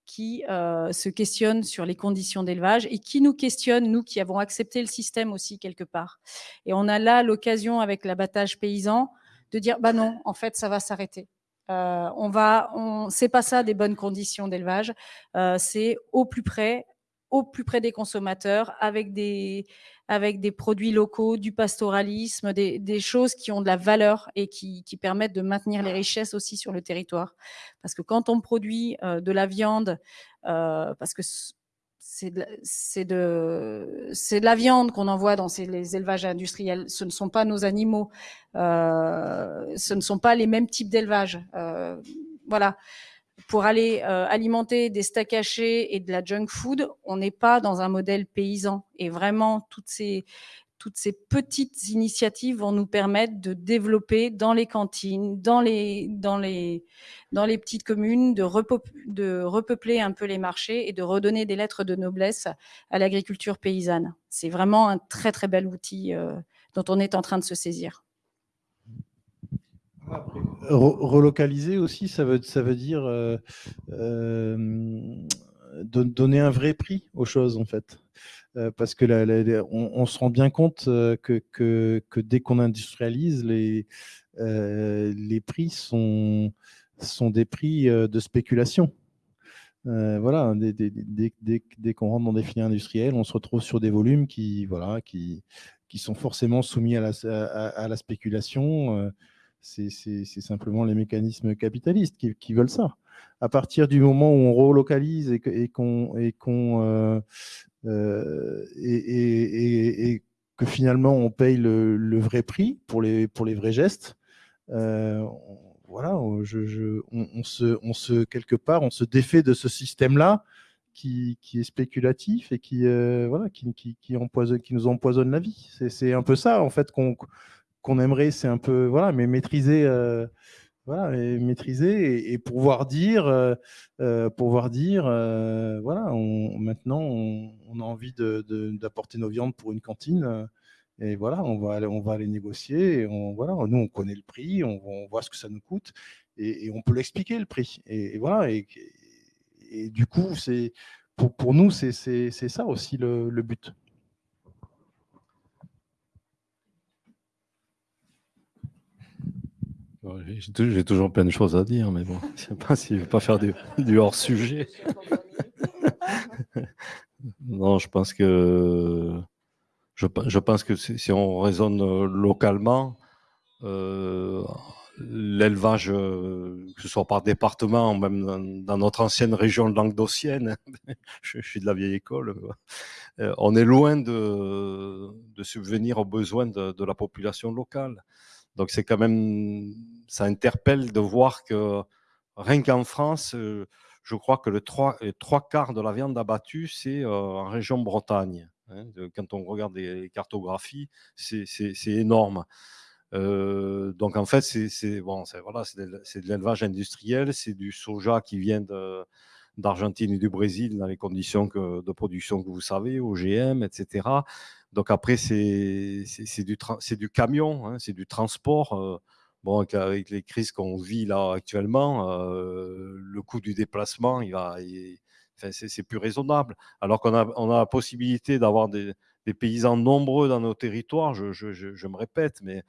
qui euh, se questionnent sur les conditions d'élevage et qui nous questionnent, nous qui avons accepté le système aussi quelque part. Et on a là l'occasion avec l'abattage paysan de dire bah non, en fait ça va s'arrêter. Euh, on va, on, c'est pas ça des bonnes conditions d'élevage. Euh, c'est au plus près, au plus près des consommateurs, avec des, avec des produits locaux, du pastoralisme, des, choses qui ont de la valeur et qui, permettent de maintenir les richesses aussi sur le territoire. Parce que quand on produit euh, de la viande, parce que c'est de, de, la viande qu'on envoie dans ces, les élevages industriels. Ce ne sont pas nos animaux. Euh, ce ne sont pas les mêmes types d'élevage. voilà pour aller euh, alimenter des steaks hachés et de la junk food, on n'est pas dans un modèle paysan. Et vraiment, toutes ces, toutes ces petites initiatives vont nous permettre de développer dans les cantines, dans les, petites communes, de, repeupler un peu les marchés et de redonner des lettres de noblesse à l'agriculture paysanne. C'est vraiment un très très bel outil euh, dont on est en train de se saisir relocaliser aussi, ça veut, ça veut dire euh, euh, donner un vrai prix aux choses, en fait. Parce que on, se rend bien compte que, dès qu'on industrialise, les, les prix sont, sont des prix de spéculation. voilà, dès, dès, dès, dès qu'on rentre dans des filières industrielles, on se retrouve sur des volumes qui, voilà, qui, qui sont forcément soumis à la, à, la spéculation c'est simplement les mécanismes capitalistes qui, veulent ça. À partir du moment où on relocalise et qu'on et, euh, et, que finalement on paye le, vrai prix pour les, pour les vrais gestes, euh, voilà, je, on, se, on se, quelque part, on se défait de ce système-là qui, est spéculatif et qui, voilà, qui, qui, empoisonne, qui nous empoisonne la vie. C'est un peu ça, en fait, qu'on qu'on aimerait, c'est un peu, voilà, mais maîtriser, euh, voilà, et maîtriser et, pouvoir dire, euh, euh, pouvoir dire, voilà, on, maintenant, on, a envie d'apporter nos viandes pour une cantine. et voilà, on va aller, on va aller négocier. Et on, voilà, nous, on connaît le prix, on, voit ce que ça nous coûte et, on peut l'expliquer le prix. Et, voilà. Et, du coup, c'est pour, pour nous, c'est ça aussi le but. J'ai toujours plein de choses à dire, mais bon, je ne sais pas si je vais pas faire du, hors-sujet. non, je pense que je, pense que si on raisonne localement, euh, l'élevage, euh, que ce soit par département, même dans, notre ancienne région languedocienne, je, je, suis de la vieille école, euh, on est loin de, subvenir aux besoins de la population locale. Donc c'est quand même, ça interpelle de voir que rien qu'en France, euh, je crois que le trois, trois quarts de la viande abattue, c'est euh, en région Bretagne. Hein. Quand on regarde les cartographies, c'est énorme. Euh, donc en fait, c'est bon, voilà, de, l'élevage industriel, c'est du soja qui vient d'Argentine et du Brésil dans les conditions de production que vous savez, OGM, etc. Donc après, c'est du, du camion, hein, c'est du transport. Euh, bon, avec, les crises qu'on vit là actuellement, euh, le coût du déplacement, il va, c'est plus raisonnable. Alors qu'on a, on a la possibilité d'avoir des, paysans nombreux dans nos territoires, je, je, me répète, mais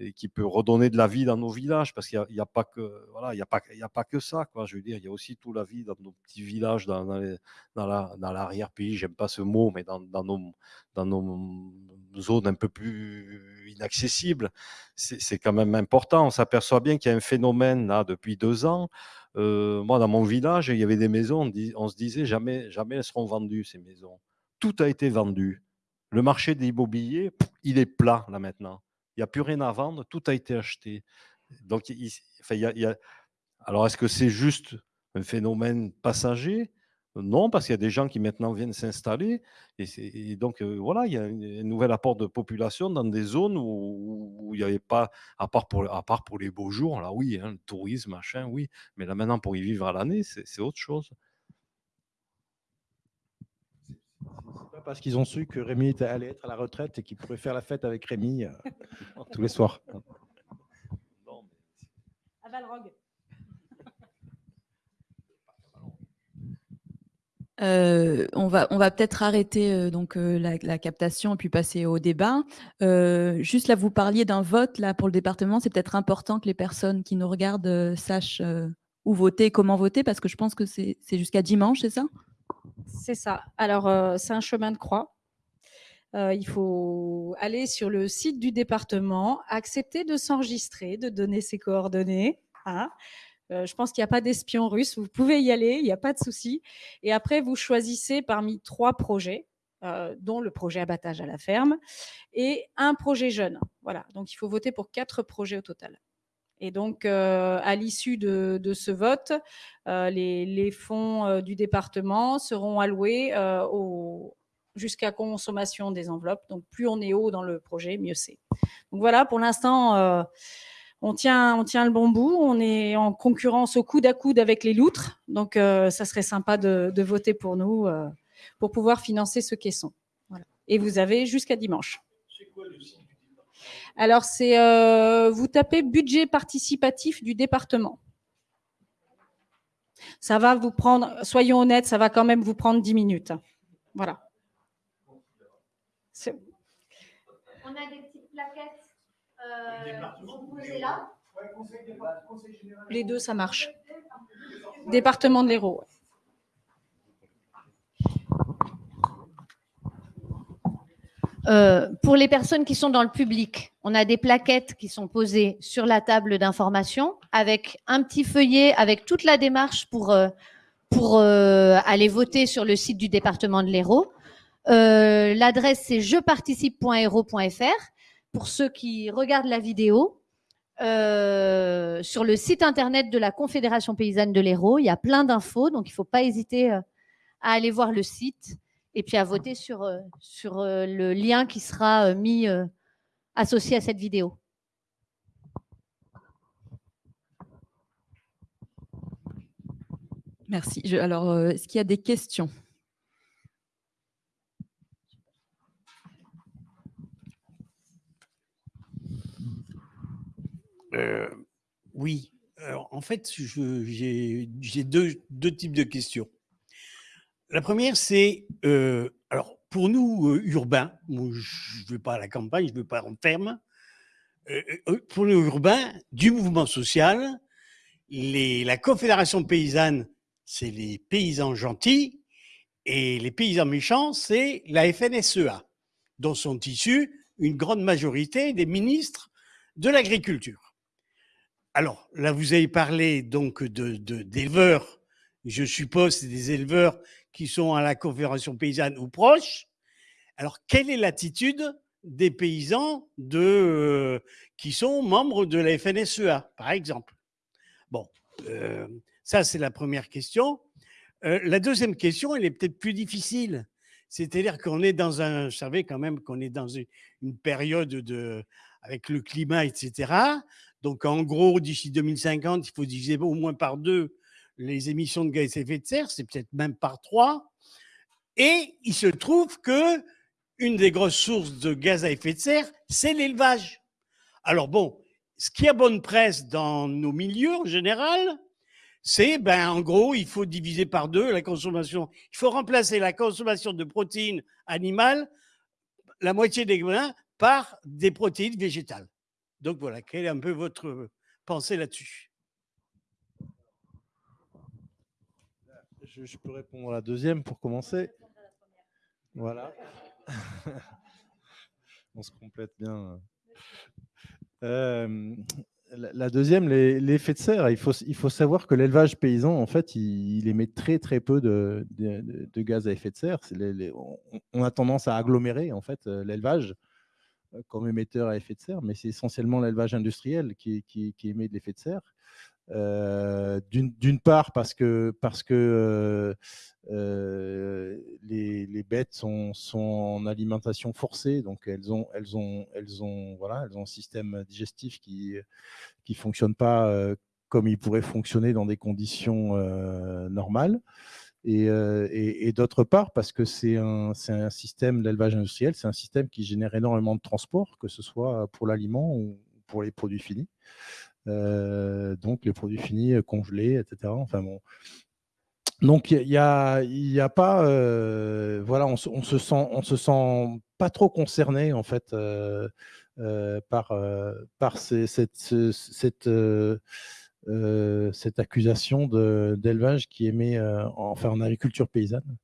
et qui peut redonner de la vie dans nos villages, parce qu'il n'y a, pas que voilà, il y a pas, il y a pas que ça, quoi. Je veux dire, il y a aussi toute la vie dans nos petits villages, dans, dans, dans l'arrière-pays. J'aime pas ce mot, mais dans, dans, nos dans nos zones un peu plus inaccessibles, c'est quand même important. On s'aperçoit bien qu'il y a un phénomène là depuis deux ans. Euh, moi, dans mon village, il y avait des maisons. On, se disait jamais, jamais elles seront vendues ces maisons. Tout a été vendu. Le marché de l'immobilier, il est plat là maintenant n'y a plus rien à vendre, tout a été acheté. Donc, il, a, alors, est-ce que c'est juste un phénomène passager? Non, parce qu'il y a des gens qui maintenant viennent s'installer. Et, donc, euh, voilà, il y a un, nouvel apport de population dans des zones où, il n'y avait pas, à part, pour, à part pour les beaux jours, là, oui, hein, le tourisme, machin, oui. Mais là, maintenant, pour y vivre à l'année, c'est autre chose. Parce qu'ils ont su que Rémi allait être à la retraite et qu'ils pourraient faire la fête avec Rémi euh, tous les soirs. À Valrogue. Euh, on va, on va peut-être arrêter euh, donc la, captation et puis passer au débat. juste là, vous parliez d'un vote là pour le département. C'est peut-être important que les personnes qui nous regardent sachent où voter, comment voter, parce que je pense que c'est jusqu'à dimanche, c'est ça? C'est ça. Alors, euh, c'est un chemin de croix. Euh, il faut aller sur le site du département, accepter de s'enregistrer, de donner ses coordonnées. Hein. Euh, je pense qu'il n'y a pas d'espion russe. Vous pouvez y aller, il n'y a pas de souci. Et après, vous choisissez parmi trois projets, dont le projet abattage à la ferme et un projet jeune. Voilà. Donc, il faut voter pour quatre projets au total. Et donc, euh, à l'issue de, ce vote, euh, les, fonds euh, du département seront alloués jusqu'à consommation des enveloppes. Donc, plus on est haut dans le projet, mieux c'est. Donc voilà, pour l'instant, on tient, le bon bout. On est en concurrence au coude à coude avec les loutres. Donc, ça serait sympa de, voter pour nous pour pouvoir financer ce caisson. Et vous avez jusqu'à dimanche. C'est quoi le alors, c'est euh, vous tapez budget participatif du département. Ça va vous prendre, soyons honnêtes, ça va quand même vous prendre 10 minutes. Voilà. On a des petites plaquettes euh, là. Les deux, ça marche. Département de l'Hérault. Euh, pour les personnes qui sont dans le public, on a des plaquettes qui sont posées sur la table d'information avec un petit feuillet avec toute la démarche pour, euh, pour euh, aller voter sur le site du département de l'Hérault. L'adresse c'est jeparticipe.hérault.fr pour ceux qui regardent la vidéo. sur le site internet de la Confédération paysanne de l'Hérault, il y a plein d'infos, donc il ne faut pas hésiter à aller voir le site et puis à voter sur, euh, sur euh, le lien qui sera euh, mis associé à cette vidéo. Merci. alors, est-ce qu'il y a des questions? Oui. en fait, j'ai deux, deux types de questions. La première, c'est, euh, alors pour nous, euh, urbains, je ne vais pas à la campagne, je ne vais pas en ferme, euh, pour nous urbains, du mouvement social, la Confédération paysanne, c'est les paysans gentils, et les paysans méchants, c'est la FNSEA, dont sont issus une grande majorité des ministres de l'agriculture. Alors, là, vous avez parlé donc d'éleveurs, de, je suppose, des éleveurs qui sont à la Confédération paysanne ou proches. Alors, quelle est l'attitude des paysans de, euh, qui sont membres de la FNSEA, par exemple? Bon, euh, ça, c'est la première question. Euh, la deuxième question, elle est peut-être plus difficile. C'est-à-dire qu'on est dans un, vous savez quand même qu'on est dans une, période de, avec le climat, etc. Donc, en gros, d'ici 2050, il faut diviser au moins par deux les émissions de gaz à effet de serre, c'est peut-être même par trois. Et il se trouve que une des grosses sources de gaz à effet de serre, c'est l'élevage. Alors bon, ce qui a bonne presse dans nos milieux en général, c'est ben en gros, il faut diviser par deux la consommation. Il faut remplacer la consommation de protéines animales, la moitié des grains, par des protéines végétales. Donc voilà, quelle est un peu votre pensée là-dessus? Je, peux répondre à la deuxième pour commencer. Voilà. On se complète bien. Euh, la deuxième, l'effet de serre. Il faut, savoir que l'élevage paysan, en fait, il, émet très très peu de, gaz à effet de serre. On, a tendance à agglomérer en fait euh, l'élevage euh, comme émetteur à effet de serre, mais c'est essentiellement l'élevage industriel qui, émet de l'effet de serre. Euh, d'une part parce que, parce que euh, euh, les, les, bêtes sont, sont, en alimentation forcée, donc elles ont, elles ont, elles ont, voilà, elles ont un système digestif qui qui fonctionne pas comme il pourrait fonctionner dans des conditions normales. Et, et, et d'autre part, parce que c'est un, un, système d'élevage industriel, c'est un système qui génère énormément de transport, que ce soit pour l'aliment ou pour les produits finis. Euh, donc les produits finis euh, congelés, etc. Enfin bon. Donc il y, a, y a pas, euh, voilà, on, on, se sent, on se sent pas trop concerné en fait par par cette cette accusation d'élevage qui émet enfin en agriculture paysanne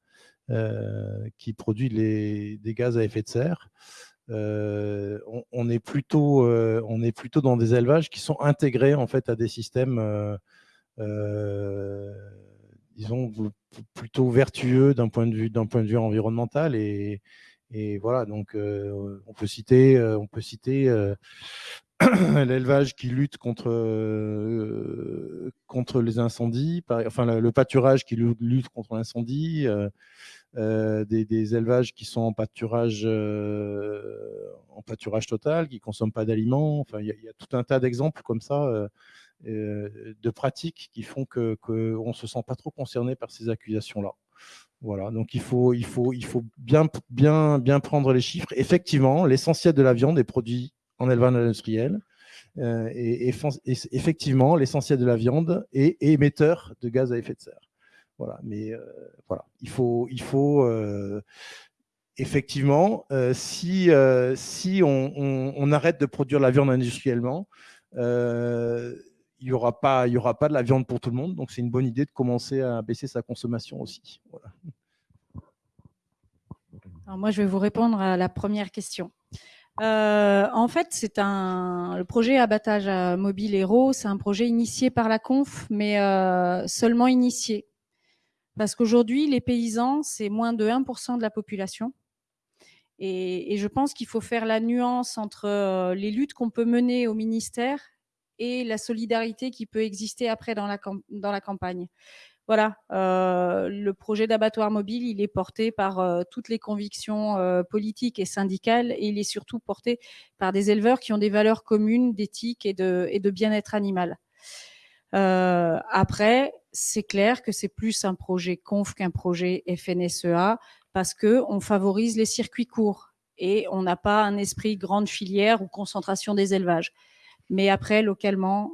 qui produit les, des gaz à effet de serre. Euh, on, est plutôt, euh, on est plutôt dans des élevages qui sont intégrés en fait à des systèmes, euh, disons plutôt vertueux d'un point de vue point de vue environnemental et voilà. Donc on peut citer on peut citer l'élevage qui lutte contre contre les incendies, enfin le pâturage qui lutte contre l'incendie. Euh, des, élevages qui sont en pâturage, euh, en pâturage total, qui ne consomment pas d'aliments. Enfin, il y, a tout un tas d'exemples comme ça euh, de pratiques qui font qu'on que ne se sent pas trop concerné par ces accusations-là. Voilà, donc il faut, il faut, il faut bien, bien, bien prendre les chiffres. Effectivement, l'essentiel de la viande est produit en élevage industriel. et, effectivement, l'essentiel de la viande est émetteur de gaz à effet de serre. Voilà, mais euh, voilà, il faut, il faut euh, effectivement, euh, si, si on, arrête de produire la viande industriellement, il n'y aura, pas, aura pas de la viande pour tout le monde. Donc, c'est une bonne idée de commencer à baisser sa consommation aussi. Voilà. Alors moi, je vais vous répondre à la première question. Euh, en fait, c'est un le projet abattage mobile Héros, c'est un projet initié par la Conf, mais euh, seulement initié. Parce qu'aujourd'hui, les paysans, c'est moins de 1% de la population. Et, je pense qu'il faut faire la nuance entre euh, les luttes qu'on peut mener au ministère et la solidarité qui peut exister après dans la campagne. Voilà, euh, le projet d'abattoir mobile, il est porté par euh, toutes les convictions politiques et syndicales et il est surtout porté par des éleveurs qui ont des valeurs communes d'éthique et de, et de bien-être animal. après, c'est clair que c'est plus un projet conf qu'un projet FNSEA parce que on favorise les circuits courts et on n'a pas un esprit grande filière ou concentration des élevages. Mais après, localement,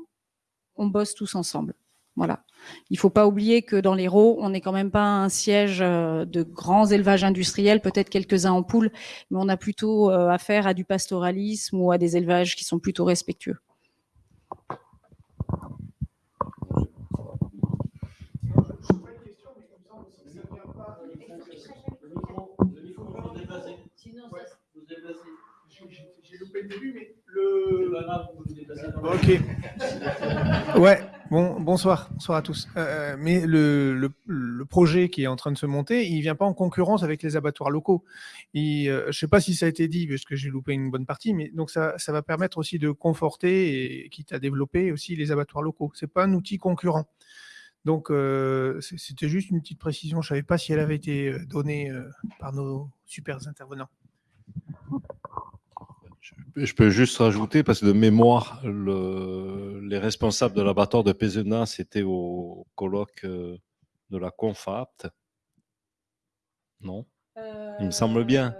on bosse tous ensemble. Voilà. Il faut pas oublier que dans l'Hérault, on n'est quand même pas un siège euh, de grands élevages industriels, peut-être quelques-uns en poule, mais on a plutôt euh, affaire à du pastoralisme ou à des élevages qui sont plutôt respectueux. J'ai loupé le début, mais le. Ok. Ouais. Bon, bonsoir, bonsoir à tous. Euh, mais le, le, projet qui est en train de se monter, il vient pas en concurrence avec les abattoirs locaux. Et, euh, je ne sais pas si ça a été dit, parce que j'ai loupé une bonne partie, mais donc ça, ça va permettre aussi de conforter et quitte à développer aussi les abattoirs locaux. C'est pas un outil concurrent. Donc, euh, c'était juste une petite précision. Je ne savais pas si elle avait été euh, donnée euh, par nos super intervenants. Je peux juste rajouter, parce que de mémoire, le, les responsables de l'abattoir de Pézenas, c'était au colloque de la CONFAPT. Non? Il me semble bien.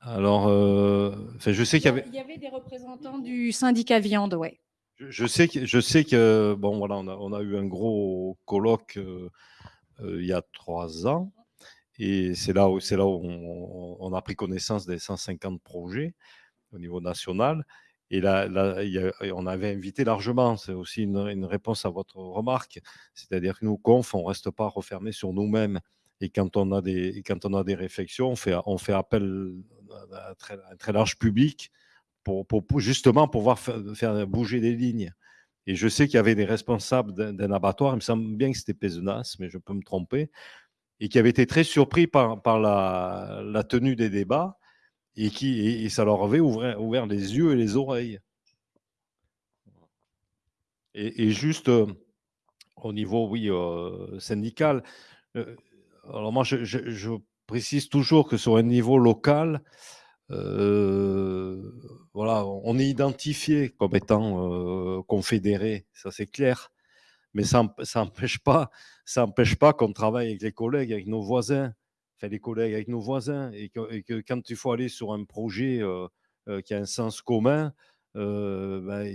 Alors, je sais qu'il y avait... Il y avait des représentants du syndicat viande, ouais. Je, sais que, je sais que bon, voilà, on a, on a eu un gros colloque euh, euh, il y a trois ans. Et c'est là où, c'est là où on, a pris connaissance des 150 projets au niveau national. Et là, on avait invité largement, c'est aussi une, réponse à votre remarque, c'est-à-dire que nous, conf, on ne reste pas refermé sur nous-mêmes. Et quand on, a des, quand on a des réflexions, on fait, on fait appel à un très, large public pour, justement pouvoir faire, bouger des lignes. Et je sais qu'il y avait des responsables d'un abattoir, il me semble bien que c'était Pézenas, mais je peux me tromper, et qui avaient été très surpris par, la tenue des débats et, qui, et, ça leur avait ouvert, ouvert, les yeux et les oreilles. Et, juste euh, au niveau, oui, euh, syndical, euh, alors moi, je, précise toujours que sur un niveau local, voilà, on est identifié comme étant confédéré, ça c'est clair. Mais ça n'empêche pas, pas qu'on travaille avec les collègues, avec nos voisins les collègues avec nos voisins, et que, quand il faut aller sur un projet euh, euh, qui a un sens commun, euh, ben,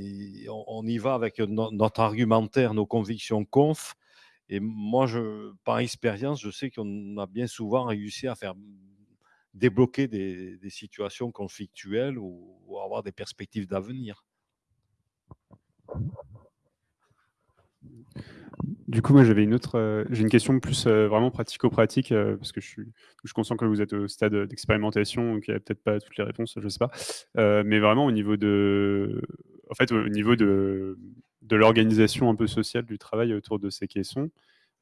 on, y va avec notre argumentaire, nos convictions conf. Et moi, par expérience, je sais qu'on a bien souvent réussi à faire débloquer des, situations conflictuelles ou avoir des perspectives d'avenir. Du coup, moi, j'avais une autre, euh, j'ai une question plus euh, vraiment pratico-pratique, euh, parce que je suis, je que vous êtes au stade d'expérimentation, donc il n'y a peut-être pas toutes les réponses, je ne sais pas. mais vraiment au niveau de, en fait, au niveau de, de l'organisation un peu sociale du travail autour de ces caissons,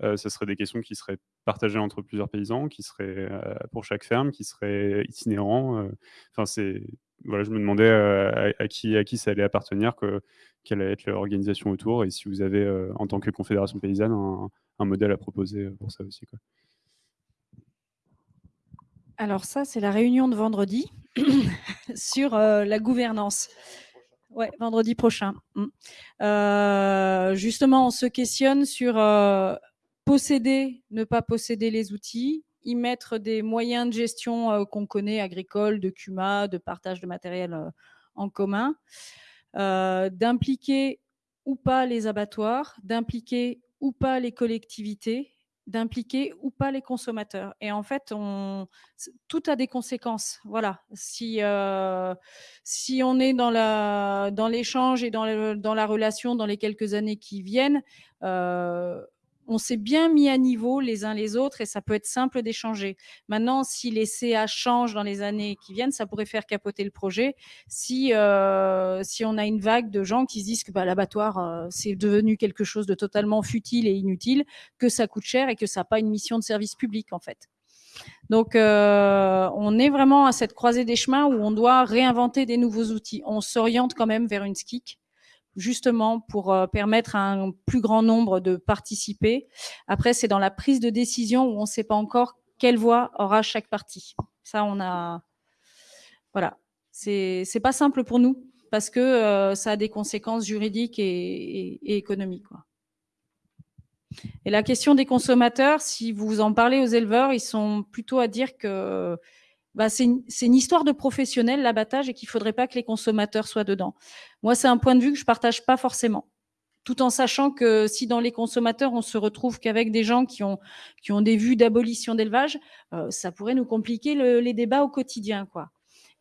ce serait des questions qui seraient partagées entre plusieurs paysans, qui seraient pour chaque ferme, qui seraient itinérants. Enfin, c'est voilà, je me demandais à, qui, à qui ça allait appartenir, que, quelle allait être l'organisation autour, et si vous avez, en tant que Confédération paysanne, un, modèle à proposer pour ça aussi. Quoi. Alors ça, c'est la réunion de vendredi sur la gouvernance. Ouais, vendredi prochain. Mmh. justement, on se questionne sur posséder, ne pas posséder les outils, y mettre des moyens de gestion euh, qu'on connaît, agricoles, de CUMA, de partage de matériel euh, en commun, euh, d'impliquer ou pas les abattoirs, d'impliquer ou pas les collectivités, d'impliquer ou pas les consommateurs. Et en fait, tout a des conséquences. Voilà. Si, si on est dans, la, dans l'échange et dans, dans la relation dans les quelques années qui viennent, on s'est bien mis à niveau les uns les autres et ça peut être simple d'échanger. Maintenant, si les CA changent dans les années qui viennent, ça pourrait faire capoter le projet. Si, euh, si on a une vague de gens qui se disent que bah, l'abattoir, euh, c'est devenu quelque chose de totalement futile et inutile, que ça coûte cher et que ça n'a pas une mission de service public en fait. Donc, euh, on est vraiment à cette croisée des chemins où on doit réinventer des nouveaux outils. On s'oriente quand même vers une SKIC justement pour euh, permettre à un plus grand nombre de participer. Après, c'est dans la prise de décision où on ne sait pas encore quelle voix aura chaque parti. Ça, on a... Voilà. C'est pas simple pour nous parce que euh, ça a des conséquences juridiques et, économiques. Et la question des consommateurs, si vous en parlez aux éleveurs, ils sont plutôt à dire que bah, c'est une, histoire de professionnel, l'abattage, et qu'il ne faudrait pas que les consommateurs soient dedans. Moi, c'est un point de vue que je ne partage pas forcément. Tout en sachant que si dans les consommateurs, on se retrouve qu'avec des gens qui ont, des vues d'abolition d'élevage, euh, ça pourrait nous compliquer les débats au quotidien.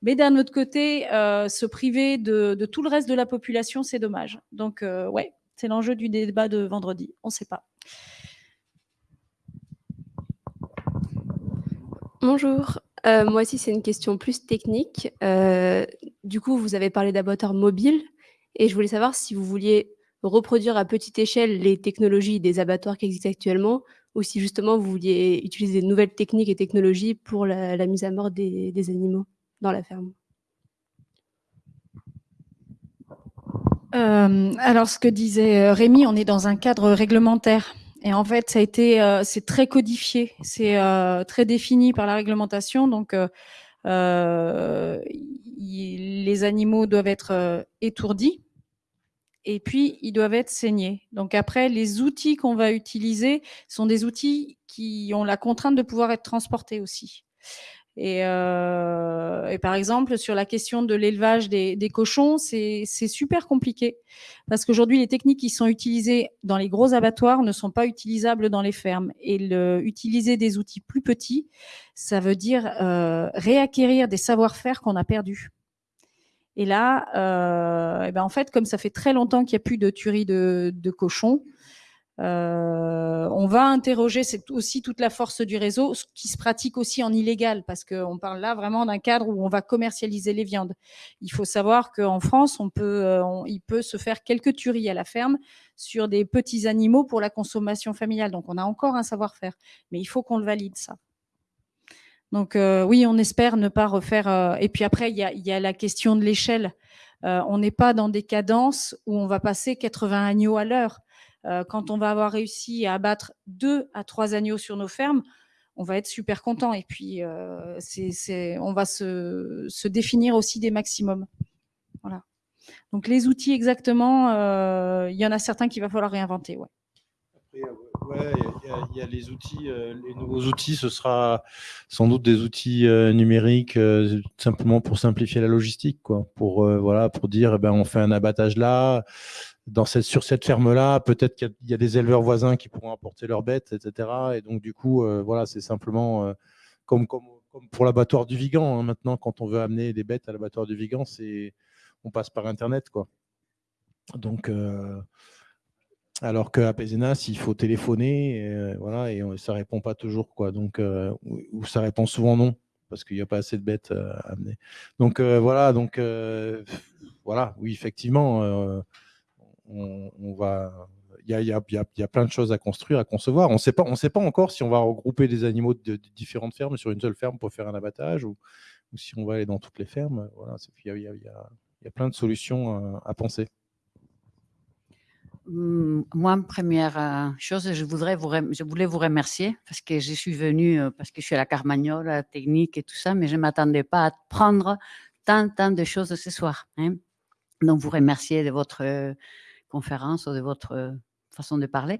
Mais d'un autre côté, euh, se priver de, tout le reste de la population, c'est dommage. Donc, euh, ouais, c'est l'enjeu du débat de vendredi. On ne sait pas. Bonjour, euh, moi aussi, c'est une question plus technique. Euh, du coup, vous avez parlé d'abattoirs mobiles et je voulais savoir si vous vouliez reproduire à petite échelle les technologies des abattoirs qui existent actuellement ou si justement vous vouliez utiliser de nouvelles techniques et technologies pour la, mise à mort des, animaux dans la ferme. Euh, alors, ce que disait Rémi, on est dans un cadre réglementaire. Et en fait, ça a été, euh, c'est très codifié, c'est euh, très défini par la réglementation. Donc, euh, les animaux doivent être étourdis et puis ils doivent être saignés. Donc après, les outils qu'on va utiliser sont des outils qui ont la contrainte de pouvoir être transportés aussi. Euh, et, par exemple, sur la question de l'élevage des, cochons, c'est super compliqué parce qu'aujourd'hui, les techniques qui sont utilisées dans les gros abattoirs ne sont pas utilisables dans les fermes. Et utiliser des outils plus petits, ça veut dire euh, réacquérir des savoir-faire qu'on a perdus. Et là, euh, ben en fait, comme ça fait très longtemps qu'il n'y a plus de tuerie de cochons, euh, on va interroger c'est aussi toute la force du réseau, ce qui se pratique aussi en illégal, parce qu'on parle là vraiment d'un cadre où on va commercialiser les viandes. Il faut savoir qu'en France, on peut, euh, il peut se faire quelques tueries à la ferme sur des petits animaux pour la consommation familiale. Donc on a encore un savoir-faire, mais il faut qu'on le valide ça. Donc euh, oui, on espère ne pas refaire. Et puis après, il y a, la question de l'échelle. On n'est pas dans des cadences où on va passer 80 agneaux à l'heure. Euh, quand on va avoir réussi à abattre deux à trois agneaux sur nos fermes, on va être super content. Et puis, euh, on va se, définir aussi des maximums. Voilà. Donc les outils exactement, euh, il y en a certains qu'il va falloir réinventer. Ouais. Ouais, il y, a les outils, les nouveaux outils, ce sera sans doute des outils numériques simplement pour simplifier la logistique, quoi. Pour voilà, pour dire, eh ben, on fait un abattage là, dans cette, sur cette ferme-là, peut-être qu'il y, a des éleveurs voisins qui pourront apporter leurs bêtes, etc. Et donc du coup, voilà, c'est simplement comme, comme, comme, pour l'abattoir du Vigan. Hein, maintenant, quand on veut amener des bêtes à l'abattoir du Vigan, on passe par Internet, quoi. Donc alors qu'à Pézenas, il faut téléphoner, et, euh, voilà, et ça répond pas toujours, quoi. Donc, euh, ou, ça répond souvent non, parce qu'il n'y a pas assez de bêtes euh, à amener. Donc euh, voilà, donc voilà, oui, effectivement, on, va. Il y a, y, a, y a, plein de choses à construire, à concevoir. On ne sait pas, encore si on va regrouper des animaux de, différentes fermes sur une seule ferme pour faire un abattage, ou, si on va aller dans toutes les fermes. Voilà, il y a, y, y plein de solutions à penser. Mmh, moi, première euh, chose, je, voudrais vous je voulais vous remercier parce que je suis venue, euh, parce que je suis à la Carmagnole, la technique et tout ça, mais je ne m'attendais pas à prendre tant, tant de choses ce soir. Hein. Donc, vous remercier de votre euh, conférence ou de votre façon de parler.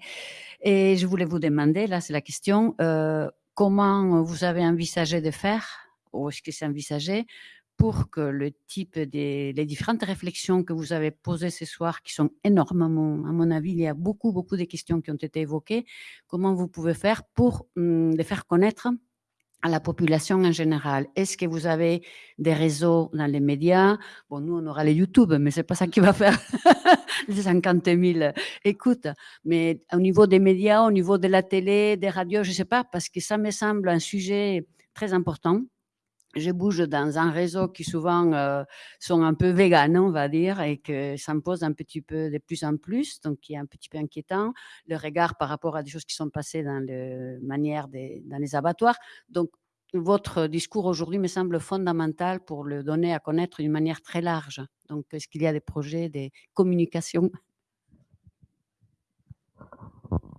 Et je voulais vous demander, là, c'est la question, euh, comment vous avez envisagé de faire, ou est-ce que c'est envisagé, pour que le type des les différentes réflexions que vous avez posées ce soir, qui sont énormément, à mon avis, il y a beaucoup, beaucoup de questions qui ont été évoquées, comment vous pouvez faire pour hum, les faire connaître à la population en général Est-ce que vous avez des réseaux dans les médias. Bon, nous, on aura les YouTube, mais c'est pas ça qui va faire. Les 50 000 écoutes. Mais au niveau des médias, au niveau de la télé, des radios, je sais pas, parce que ça me semble un sujet très important je bouge dans un réseau qui souvent euh, sont un peu véganes, on va dire, et que pose un petit peu de plus en plus, donc qui est un petit peu inquiétant, le regard par rapport à des choses qui sont passées dans le manière des, dans les abattoirs. Donc, votre discours aujourd'hui me semble fondamental pour le donner à connaître d'une manière très large. Donc, est-ce qu'il y a des projets, des communications?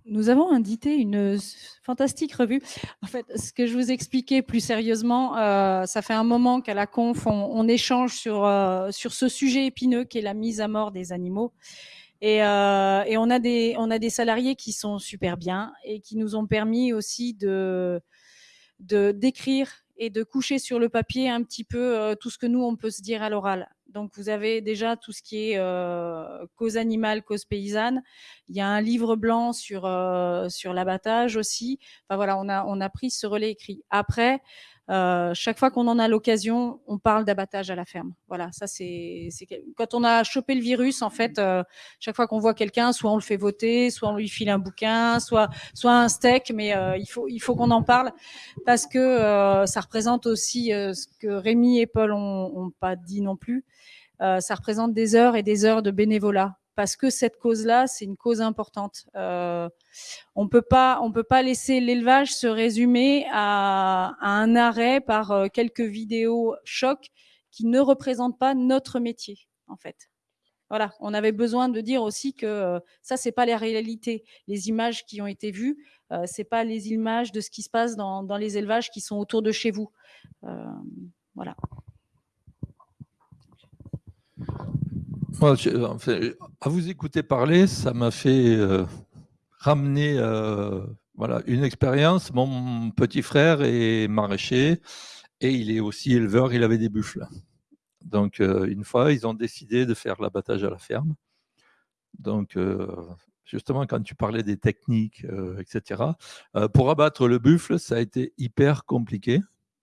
Nous avons édité une fantastique revue. En fait, ce que je vous expliquais plus sérieusement, euh, ça fait un moment qu'à la conf, on, on échange sur, euh, sur ce sujet épineux qui est la mise à mort des animaux. Et, euh, et, on, a des, on a des salariés qui sont super bien et qui nous ont permis aussi de d'écrire et de coucher sur le papier un petit peu euh, tout ce que nous, on peut se dire à l'oral. Donc, vous avez déjà tout ce qui est euh, cause animale, cause paysanne. Il y a un livre blanc sur, euh, sur l'abattage aussi. Enfin, voilà, on a, on a pris ce relais écrit. Après, euh, chaque fois qu'on en a l'occasion, on parle d'abattage à la ferme. Voilà, ça c'est quand on a chopé le virus, en fait, euh, chaque fois qu'on voit quelqu'un, soit on le fait voter, soit on lui file un bouquin, soit soit un steak, mais euh, il faut il faut qu'on en parle parce que euh, ça représente aussi euh, ce que Rémi et Paul ont, ont pas dit non plus. ça représente des heures et des heures de bénévolat parce que cette cause-là, c'est une cause importante. Euh, on peut pas, on peut pas laisser l'élevage se résumer à, un arrêt par euh, quelques vidéos chocs qui ne représentent pas notre métier, en fait. Voilà, on avait besoin de dire aussi que euh, ça, c'est pas la réalité. Les images qui ont été vues, euh, c'est pas les images de ce qui se passe dans, les élevages qui sont autour de chez vous. Voilà. À vous écouter parler, ça m'a fait euh, ramener euh, voilà, une expérience. Mon petit frère est maraîcher et il est aussi éleveur, il avait des buffles. Donc, euh, une fois, ils ont décidé de faire l'abattage à la ferme. Donc, justement, quand tu parlais des techniques, etc., pour abattre le buffle, ça a été hyper compliqué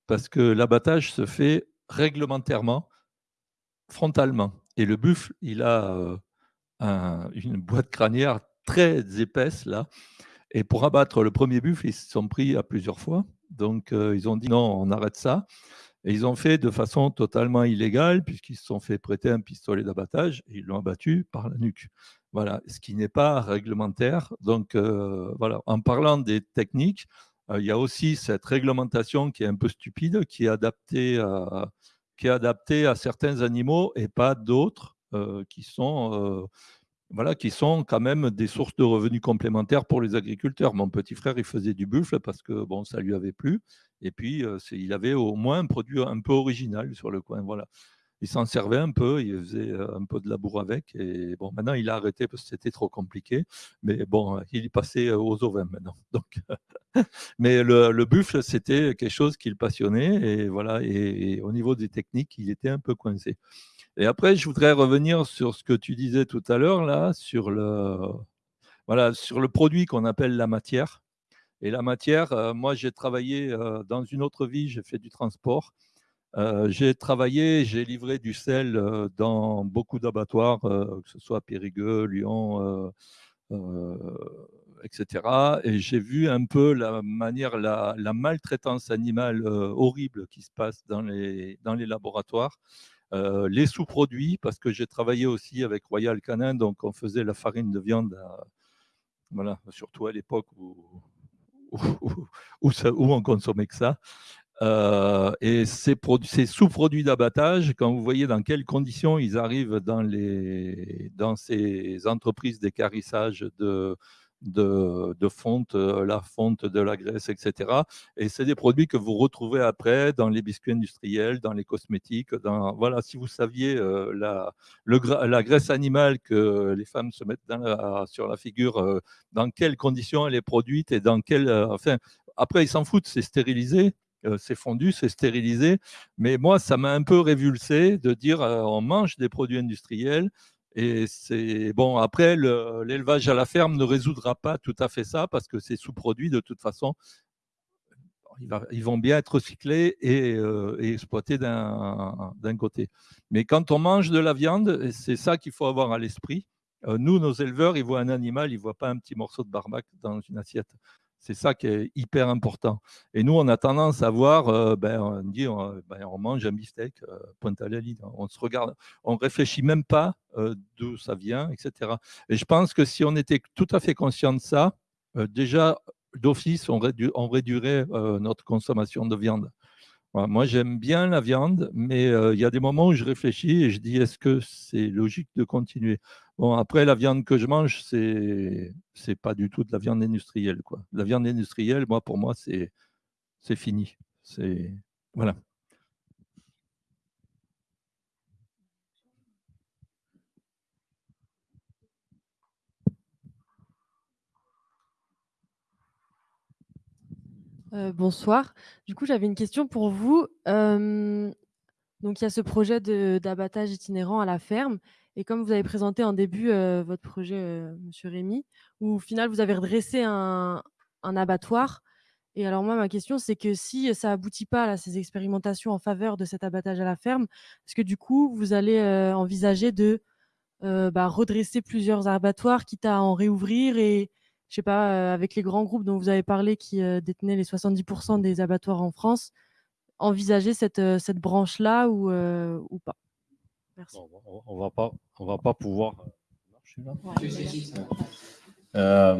parce que l'abattage se fait réglementairement frontalement. Et le buffle, il a une boîte crânière très épaisse là. Et pour abattre le premier buffle, ils se sont pris à plusieurs fois. Donc, ils ont dit non, on arrête ça. Et ils ont fait de façon totalement illégale, puisqu'ils se sont fait prêter un pistolet d'abattage et ils l'ont abattu par la nuque. Voilà, ce qui n'est pas réglementaire. Donc, voilà, en parlant des techniques, il y a aussi cette réglementation qui est un peu stupide, qui est adaptée à, qui est adaptée à certains animaux et pas d'autres qui sont voilà, qui sont quand même des sources de revenus complémentaires pour les agriculteurs. Mon petit frère, il faisait du buffle parce que bon, ça lui avait plu. Et puis, il avait au moins un produit un peu original sur le coin. Voilà. Il s'en servait un peu, il faisait un peu de labour avec. Et bon, maintenant, il a arrêté parce que c'était trop compliqué. Mais bon, il est passé aux ovins maintenant. Donc, mais le, buffle, c'était quelque chose qui le passionnait. Et voilà. et au niveau des techniques, il était un peu coincé. Et après, je voudrais revenir sur ce que tu disais tout à l'heure, là, sur le, voilà, sur le produit qu'on appelle la matière. Et la matière, euh, moi, j'ai travaillé euh, dans une autre vie, j'ai fait du transport. Euh, j'ai travaillé, j'ai livré du sel dans beaucoup d'abattoirs, que ce soit Périgueux, Lyon, etc. Et j'ai vu un peu la manière, la, maltraitance animale horrible qui se passe dans les, laboratoires. Euh, les sous-produits, parce que j'ai travaillé aussi avec Royal Canin, donc on faisait la farine de viande, voilà, surtout à l'époque où, on consommait que ça. Euh, et ces, sous-produits d'abattage, quand vous voyez dans quelles conditions ils arrivent dans, ces entreprises d'écarissage de, de, fonte, euh, la fonte de la graisse, etc. Et c'est des produits que vous retrouvez après dans les biscuits industriels, dans les cosmétiques. Voilà, si vous saviez euh, la, graisse animale que les femmes se mettent sur la figure, dans quelles conditions elle est produite et dans quelle. enfin, après, ils s'en foutent, c'est stérilisé c'est fondu, c'est stérilisé. Mais moi, ça m'a un peu révulsé de dire on mange des produits industriels et c'est bon, après, l'élevage à la ferme ne résoudra pas tout à fait ça parce que ces sous-produits, de toute façon, ils vont bien être recyclés et, euh, exploités d'un côté. Mais quand on mange de la viande, c'est ça qu'il faut avoir à l'esprit. Euh, nous, nos éleveurs, ils voient un animal, ils ne voient pas un petit morceau de barbac dans une assiette. C'est ça qui est hyper important. Et nous, on a tendance à voir, euh, ben, on dit, ben, on, mange un beefsteak, euh, à la ligne. On se regarde, on réfléchit même pas euh, d'où ça vient, etc. Et je pense que si on était tout à fait conscient de ça, déjà d'office, on, réduirait notre consommation de viande. moi, j'aime bien la viande, mais il y a des moments où je réfléchis et je dis, est-ce que c'est logique de continuer? Bon, après, la viande que je mange, c'est c'est pas du tout de la viande industrielle. Quoi. La viande industrielle, moi, pour moi, c'est fini. Voilà. Euh, bonsoir. Du coup, j'avais une question pour vous. Donc, il y a ce projet d'abattage itinérant à la ferme. Et comme vous avez présenté en début euh, votre projet, euh, Monsieur Rémy, où au final vous avez redressé un, abattoir. Et alors moi, ma question, c'est que si ça aboutit pas à ces expérimentations en faveur de cet abattage à la ferme, est-ce que du coup vous allez euh, envisager de bah, redresser plusieurs abattoirs, quitte à en réouvrir et je sais pas, avec les grands groupes dont vous avez parlé qui détenaient les 70% des abattoirs en France, envisager cette, branche-là ou pas? On, va pas, on va pas pouvoir. Euh,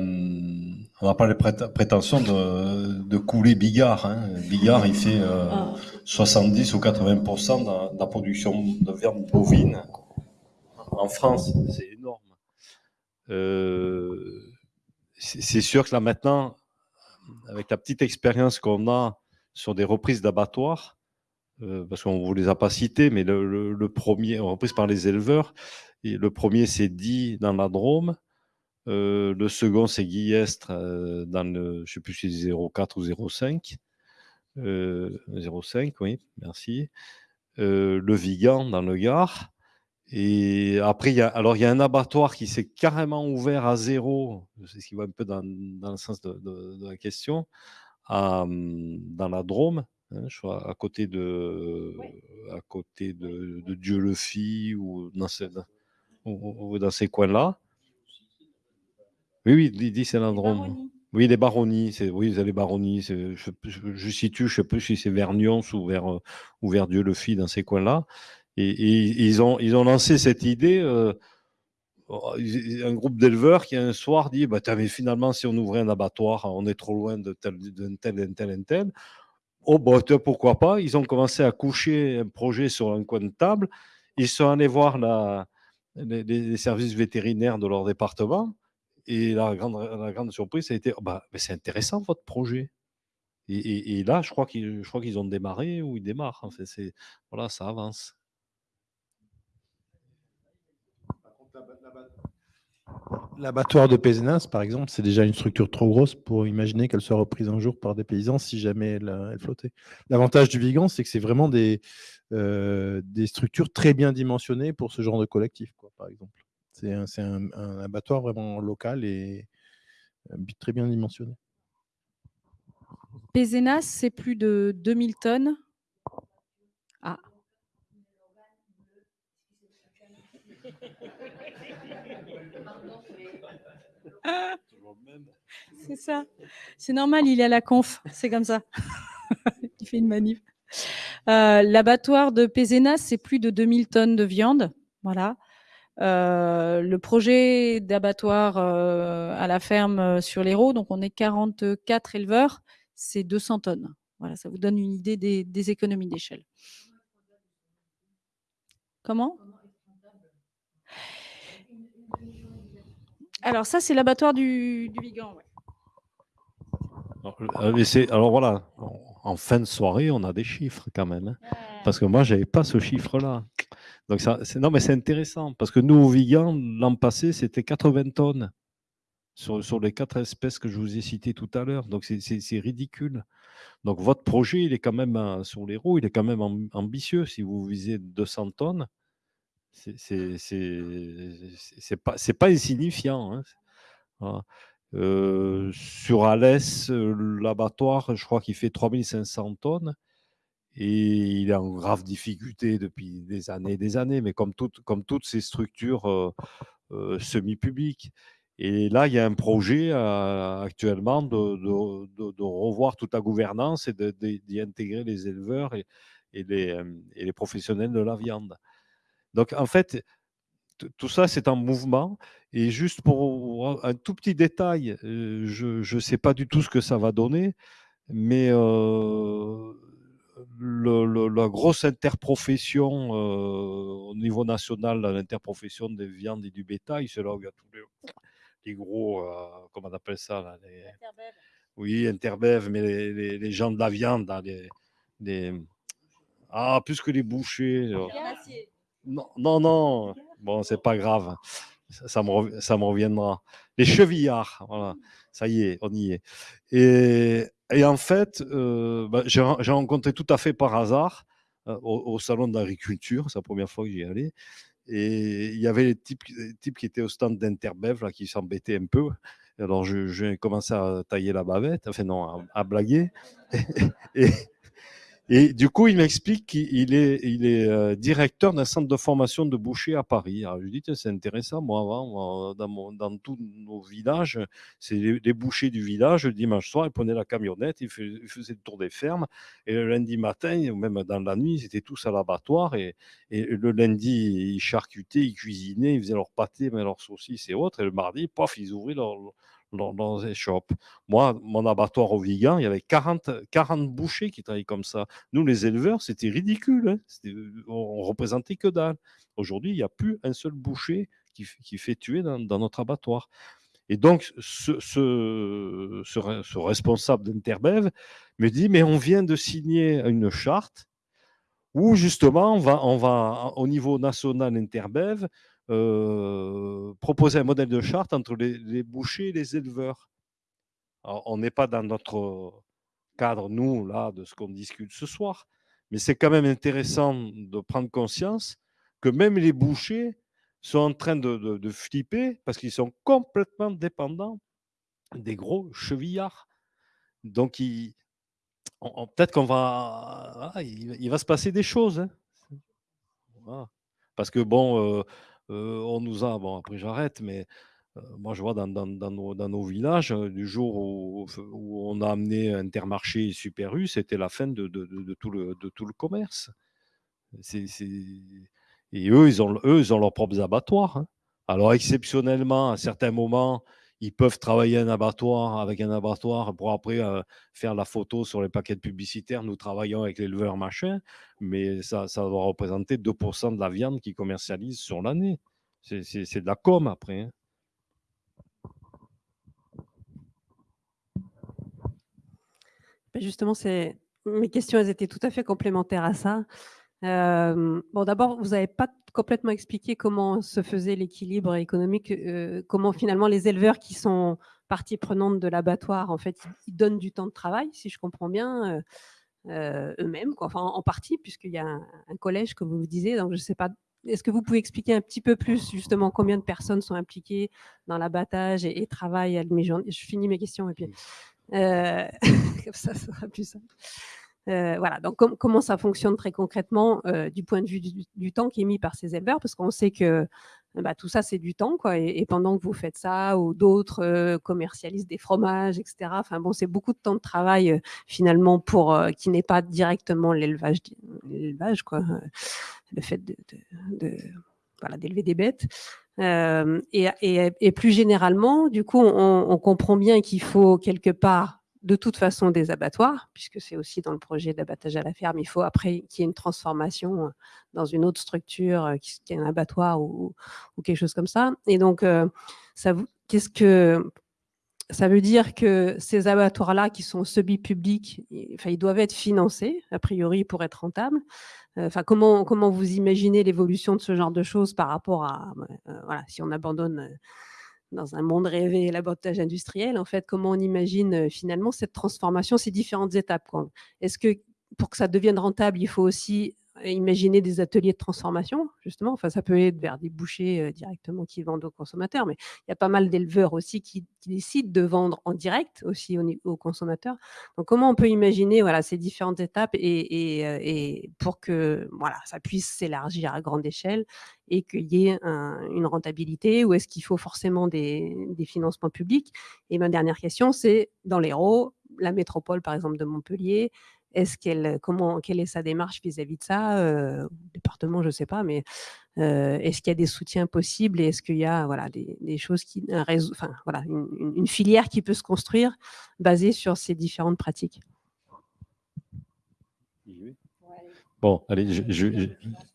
on n'a pas les prétentions de, couler Bigard. Hein. Bigard, il fait 70 euh, ou 80% de, la production de viande bovine en France. C'est énorme. Euh, c'est sûr que là maintenant, avec la petite expérience qu'on a sur des reprises d'abattoirs, euh, parce qu'on ne vous les a pas cités, mais le, premier, repris par les éleveurs, et le premier c'est dit dans la Drôme, euh, le second c'est Guillestre euh, dans le, je sais plus si c'est 04 ou 05, 05, oui, merci, le Vigan dans le Gard, et après, il y a, alors il y a un abattoir qui s'est carrément ouvert à zéro, c'est ce qui va un peu dans, dans le sens de, la question, à, dans la Drôme, hein, je à côté de, à côté de, de Dieu le fit ou dans, ou- ou dans ces coins-là. Oui, oui, dit c'est l'endroit. Oui, les baronnies, c'est oui, les baronnies. c'est- Je, je, je situe, je sais plus si c'est vers Nyons ou vers, euh, ou vers Dieu le fit dans ces coins-là. Et, et ils ont, ils ont lancé cette idée. euh, oh, un groupe d'éleveurs qui un soir dit bah, mais finalement, si on ouvrait un abattoir, on est trop loin de tel, d'un tel, un tel, un tel. Oh, bah, pourquoi pas Ils ont commencé à coucher un projet sur un coin de table. Ils sont allés voir les, services vétérinaires de leur département. Et la grande, surprise, ça a été Oh, bah, c'est intéressant votre projet. Et, là, je crois qu'ils ont démarré ou ils démarrent. Voilà, ça avance. L'abattoir de Pézenas, par exemple, c'est déjà une structure trop grosse pour imaginer qu'elle soit reprise un jour par des paysans si jamais elle, flottait. L'avantage du Vigan, c'est que c'est vraiment des, euh, des structures très bien dimensionnées pour ce genre de collectif, quoi, par exemple. C'est un, c'est un- un abattoir vraiment local et euh, très bien dimensionné. Pézenas, c'est plus de 2000 tonnes. Ah. C'est ça. C'est normal, il est à la conf. C'est comme ça. il fait une manip. Euh, L'abattoir de Pézenas, c'est plus de 2000 tonnes de viande. Voilà. Euh, le projet d'abattoir euh, à la ferme sur l'Hérault, donc on est 44 éleveurs, c'est 200 tonnes. Voilà, ça vous donne une idée des économies d'échelle. Comment? Alors ça, c'est l'abattoir du, du Vigan. ouais. Alors, euh, alors voilà, en- fin de soirée, on a des chiffres quand même. hein. Parce que moi, je n'avais pas ce chiffre-là. Donc ça, non, mais c'est intéressant. Parce que nous, au Vigan, l'an passé, c'était 80 tonnes sur, sur les quatre espèces que je vous ai citées tout à l'heure. Donc c'est- ridicule. Donc votre projet, il est quand même euh, sur les roues, il est quand même am- ambitieux. Si vous visez 200 tonnes, c'est pas, pas insignifiant. hein. Euh, sur Alès, l'abattoir, je crois qu'il fait 3500 tonnes et il est en grave difficulté depuis des années et des années, mais comme, toutes- comme toutes ces structures euh, euh, semi-publiques. Et là, il y a un projet actuellement de, revoir toute la gouvernance et d'y intégrer les éleveurs et les professionnels de la viande. Donc, en fait, tout ça, c'est en mouvement. Et juste pour un tout petit détail, euh, je ne sais pas du tout ce que ça va donner, mais euh, le- le- la grosse interprofession euh, au niveau national, l'interprofession des viandes et du bétail, c'est là où il y a tous les, les gros, euh, comment on appelle ça là, les- Oui, Interbev, mais les, gens de la viande, là, les, les- Ah, plus que les bouchers. Non, non, non. Bon, c'est pas grave. Ça, me, ça me reviendra. Les chevillards, voilà. Ça y est, on y est. Et, et en fait, euh, bah, j'ai ren- j'ai rencontré tout à fait par hasard euh, au, au salon d'agriculture, c'est la première fois que j'y allais. Et il y avait les types, types qui étaient au stand d'Interbev, là, qui s'embêtaient un peu. Alors, j'ai commencé à tailler la bavette, enfin non, à, blaguer. et du coup, il m'explique qu'il est, euh, directeur d'un centre de formation de bouchers à Paris. Alors, je lui dis, c'est intéressant. Moi, avant, moi, dans, tous nos villages, c'est les, bouchers du village, le dimanche soir, ils prenaient la camionnette, ils, fais- ils faisaient le tour des fermes. Et le lundi matin, ou même dans la nuit, ils étaient tous à l'abattoir. Et, et le lundi, ils charcutaient, ils cuisinaient, ils faisaient leurs pâtés, mais leurs saucisses et autres. Et le mardi, pof, ils ouvraient leur, leur, leurs échoppes. Moi, mon abattoir au Vigan, il y avait 40, 40 bouchers qui travaillaient comme ça. Nous, les éleveurs, c'était ridicule. hein. C'était- On, on représentait que dalle. Aujourd'hui, il n'y a plus un seul boucher qui, qui fait tuer dans, dans notre abattoir. Et donc, ce responsable d'Interbev me dit, mais on vient de signer une charte où justement, on va, on va au niveau national Interbev euh, proposer un modèle de charte entre les, bouchers et les éleveurs. On n'est pas dans notre cadre, nous, là, de ce qu'on discute ce soir, mais c'est quand même intéressant de prendre conscience que même les bouchers sont en train de, flipper parce qu'ils sont complètement dépendants des gros chevillards. Donc, peut-être qu'on va, ah, il, va se passer des choses. Hein. Parce que bon, on nous a, bon après j'arrête, mais moi je vois dans, nos, villages, du jour où, on a amené Intermarché et Super U, c'était la fin de, tout le, de tout le commerce. Et eux ils, ont, eux, ont leurs propres abattoirs. Hein. Alors exceptionnellement, à certains moments, ils peuvent travailler un abattoir avec un abattoir pour après faire la photo sur les paquets publicitaires. Nous travaillons avec l'éleveur machin, mais ça, ça doit représenter 2% de la viande qu'ils commercialisent sur l'année. C'est de la com après. Hein. Ben, justement, mes questions elles étaient tout à fait complémentaires à ça. Bon, d'abord, vous n'avez pas complètement expliqué comment se faisait l'équilibre économique, comment finalement les éleveurs qui sont partie prenante de l'abattoir, en fait, ils donnent du temps de travail, si je comprends bien, eux-mêmes, enfin en partie, puisqu'il y a un, collège, comme vous disiez. Donc, je ne sais pas. Est-ce que vous pouvez expliquer un petit peu plus justement combien de personnes sont impliquées dans l'abattage et, travaillent à demi-journée Je finis mes questions et puis comme ça, ça sera plus simple. Euh, voilà, donc comment ça fonctionne très concrètement euh, du point de vue du, temps qui est mis par ces éleveurs, parce qu'on sait que bah, tout ça, c'est du temps, et, pendant que vous faites ça, ou d'autres euh, commercialisent des fromages, etc. Enfin bon, c'est beaucoup de temps de travail finalement pour qui n'est pas directement l'élevage, le fait de, d'élever des bêtes. Et, plus généralement, du coup, on comprend bien qu'il faut quelque part de toute façon des abattoirs, puisque c'est aussi dans le projet d'abattage à la ferme, il faut après qu'il y ait une transformation euh, dans une autre structure, euh, qui est un abattoir ou, quelque chose comme ça. Et donc, euh, ça, qu'est-ce que ça veut dire que ces abattoirs-là, qui sont semi-publics, enfin, ils doivent être financés, a priori, pour être rentables. Enfin, comment, comment vous imaginez l'évolution de ce genre de choses par rapport à, voilà, si on abandonne dans un monde rêvé, l'abattage industriel, en fait, comment on imagine finalement cette transformation, ces différentes étapes Est-ce que pour que ça devienne rentable, il faut aussi imaginer des ateliers de transformation, justement. Enfin, ça peut être vers des bouchers euh, directement qui vendent aux consommateurs, mais il y a pas mal d'éleveurs aussi qui, décident de vendre en direct aussi aux, consommateurs. Donc, comment on peut imaginer voilà, ces différentes étapes et, euh, pour que voilà, ça puisse s'élargir à grande échelle et qu'il y ait une rentabilité ou est-ce qu'il faut forcément des, des, financements publics? Et ma dernière question, c'est dans l'Hérault, la métropole par exemple de Montpellier, est-ce qu'elle, comment, quelle est sa démarche vis-à-vis de ça euh, Département, je ne sais pas, mais est-ce qu'il y a des soutiens possibles et est-ce qu'il y a voilà, des, choses qui, un réseau, enfin, voilà, une, filière qui peut se construire basée sur ces différentes pratiques? Bon, allez, je,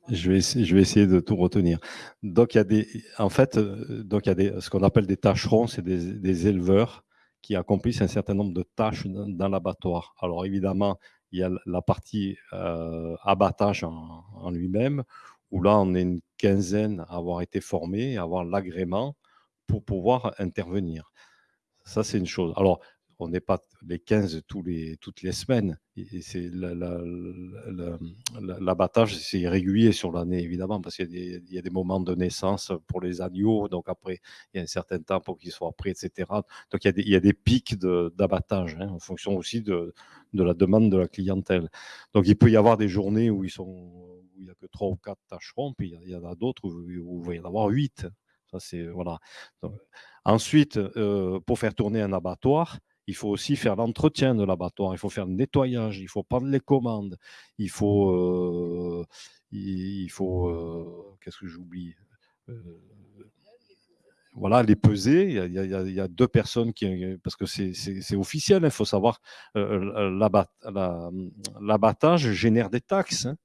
je, vais essayer, je vais essayer de tout retenir. Donc, il y a des, en fait, donc il y a des, ce qu'on appelle des tâcherons, c'est des, des, éleveurs qui accomplissent un certain nombre de tâches dans, dans l'abattoir. Alors, évidemment, il y a la partie euh, abattage en, lui-même, où là, on est une quinzaine à avoir été formés, à avoir l'agrément pour pouvoir intervenir. Ça, c'est une chose. Alors, on n'est pas les 15 tous les, toutes les semaines. c'est l'abattage, c'est régulier sur l'année, évidemment, parce qu'il y, a des moments de naissance pour les agneaux, donc après, il y a un certain temps pour qu'ils soient prêts, etc. Donc, il y a des, pics d'abattage, hein, en fonction aussi de, la demande de la clientèle. Donc, il peut y avoir des journées où, ils sont, où il n'y a que 3 ou 4 tâcherons, puis il y en a, d'autres où, où, il va y en avoir 8. Ça, c'est, voilà. ensuite, euh, pour faire tourner un abattoir, il faut aussi faire l'entretien de l'abattoir, il faut faire le nettoyage, il faut prendre les commandes, il faut, euh, il, faut, euh, qu'est-ce que j'oublie euh, voilà, les peser. Il y, a, deux personnes qui, parce que c'est officiel, il hein, faut savoir, l'abattage génère des taxes. Hein.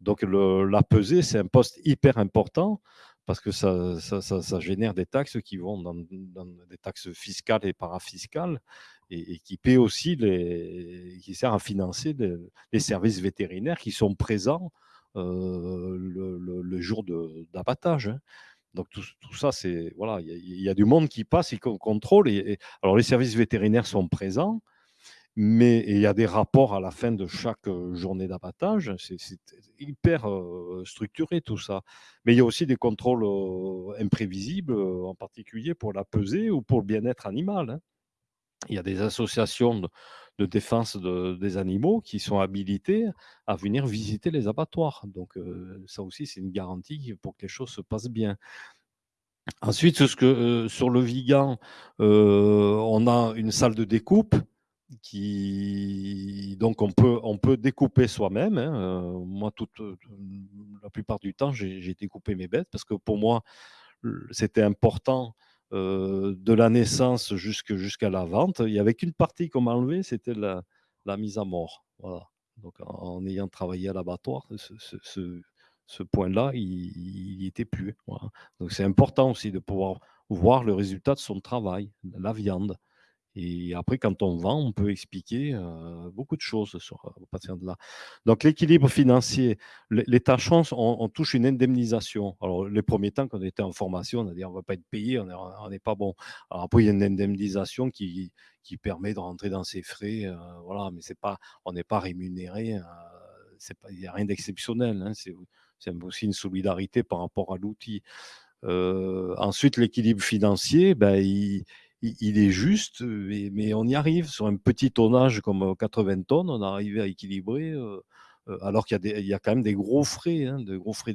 Donc la pesée, c'est un poste hyper important parce que ça, génère des taxes qui vont dans, dans, des taxes fiscales et parafiscales et, qui paie aussi les, qui sert à financer les, services vétérinaires qui sont présents euh, le, jour d'abattage. Hein. Donc tout, ça, c'est voilà, il y, a du monde qui passe, qui contrôle. Et, alors les services vétérinaires sont présents, mais il y a des rapports à la fin de chaque journée d'abattage. C'est hyper structuré tout ça. Mais il y a aussi des contrôles imprévisibles, en particulier pour la pesée ou pour le bien-être animal. Hein il y a des associations de, défense des animaux qui sont habilités à venir visiter les abattoirs. Donc ça aussi, c'est une garantie pour que les choses se passent bien. Ensuite, que, sur le Vigan, on a une salle de découpe qui donc on peut on peut découper soi-même. Hein, moi, toute, la plupart du temps, j'ai découpé mes bêtes parce que pour moi, c'était important de la naissance jusqu'à la vente. Il n'y avait qu'une partie qu'on m'a enlevée, c'était la, la, mise à mort. Voilà. Donc en, ayant travaillé à l'abattoir, ce, ce, point-là, il n'y était plus. Donc c'est important aussi de pouvoir voir le résultat de son travail, la viande. Et après, quand on vend, on peut expliquer beaucoup de choses sur le patient de là. Donc, l'équilibre financier, les, tâchons, on, touche une indemnisation. Alors, les premiers temps, quand on était en formation, on a dit on ne va pas être payé, on n'est pas bon. Alors, après, il y a une indemnisation qui, qui permet de rentrer dans ses frais. voilà, mais c'est pas, on n'est pas rémunéré. il n'y a rien d'exceptionnel. Hein, c'est aussi une solidarité par rapport à l'outil. ensuite, l'équilibre financier, ben, il, il, est juste, mais, on y arrive. Sur un petit tonnage comme 80 tonnes, on arrive à équilibrer, alors qu'il y, a quand même des gros frais, hein, de gros frais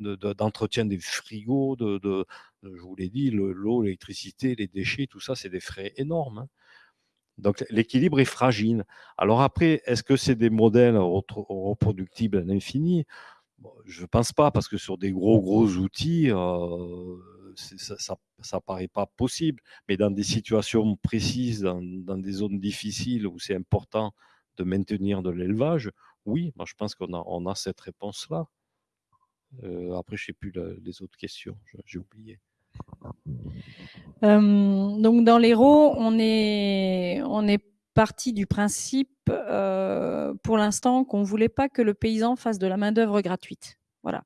d'entretien des frigos, de, je vous l'ai dit, l'eau, l'électricité, les déchets, tout ça, c'est des frais énormes. Hein. Donc l'équilibre est fragile. Alors après, est-ce que c'est des modèles reproductibles à l'infini? Je ne pense pas, parce que sur des gros, gros outils, ça ne paraît pas possible, mais dans des situations précises, dans, des zones difficiles où c'est important de maintenir de l'élevage, oui, moi je pense qu'on a, on a cette réponse-là. Euh, après, je ne sais plus les autres questions, j'ai oublié. donc dans l'Hérault, on est, on est parti du principe euh, pour l'instant qu'on ne voulait pas que le paysan fasse de la main-d'œuvre gratuite. Voilà.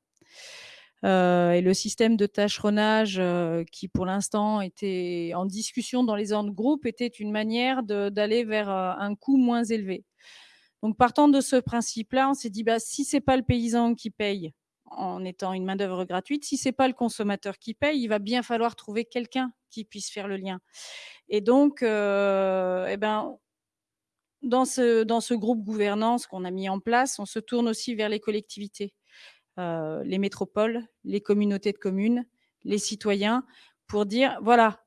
Euh, et le système de tâcheronnage euh, qui pour l'instant était en discussion dans les zones groupes était une manière d'aller vers euh, un coût moins élevé. Donc partant de ce principe-là, on s'est dit bah, si c'est pas le paysan qui paye en étant une main d'œuvre gratuite, si c'est pas le consommateur qui paye, il va bien falloir trouver quelqu'un qui puisse faire le lien. Et donc, eh ben, dans ce, dans ce groupe gouvernance qu'on a mis en place, on se tourne aussi vers les collectivités. Euh, les métropoles, les communautés de communes, les citoyens, pour dire, voilà,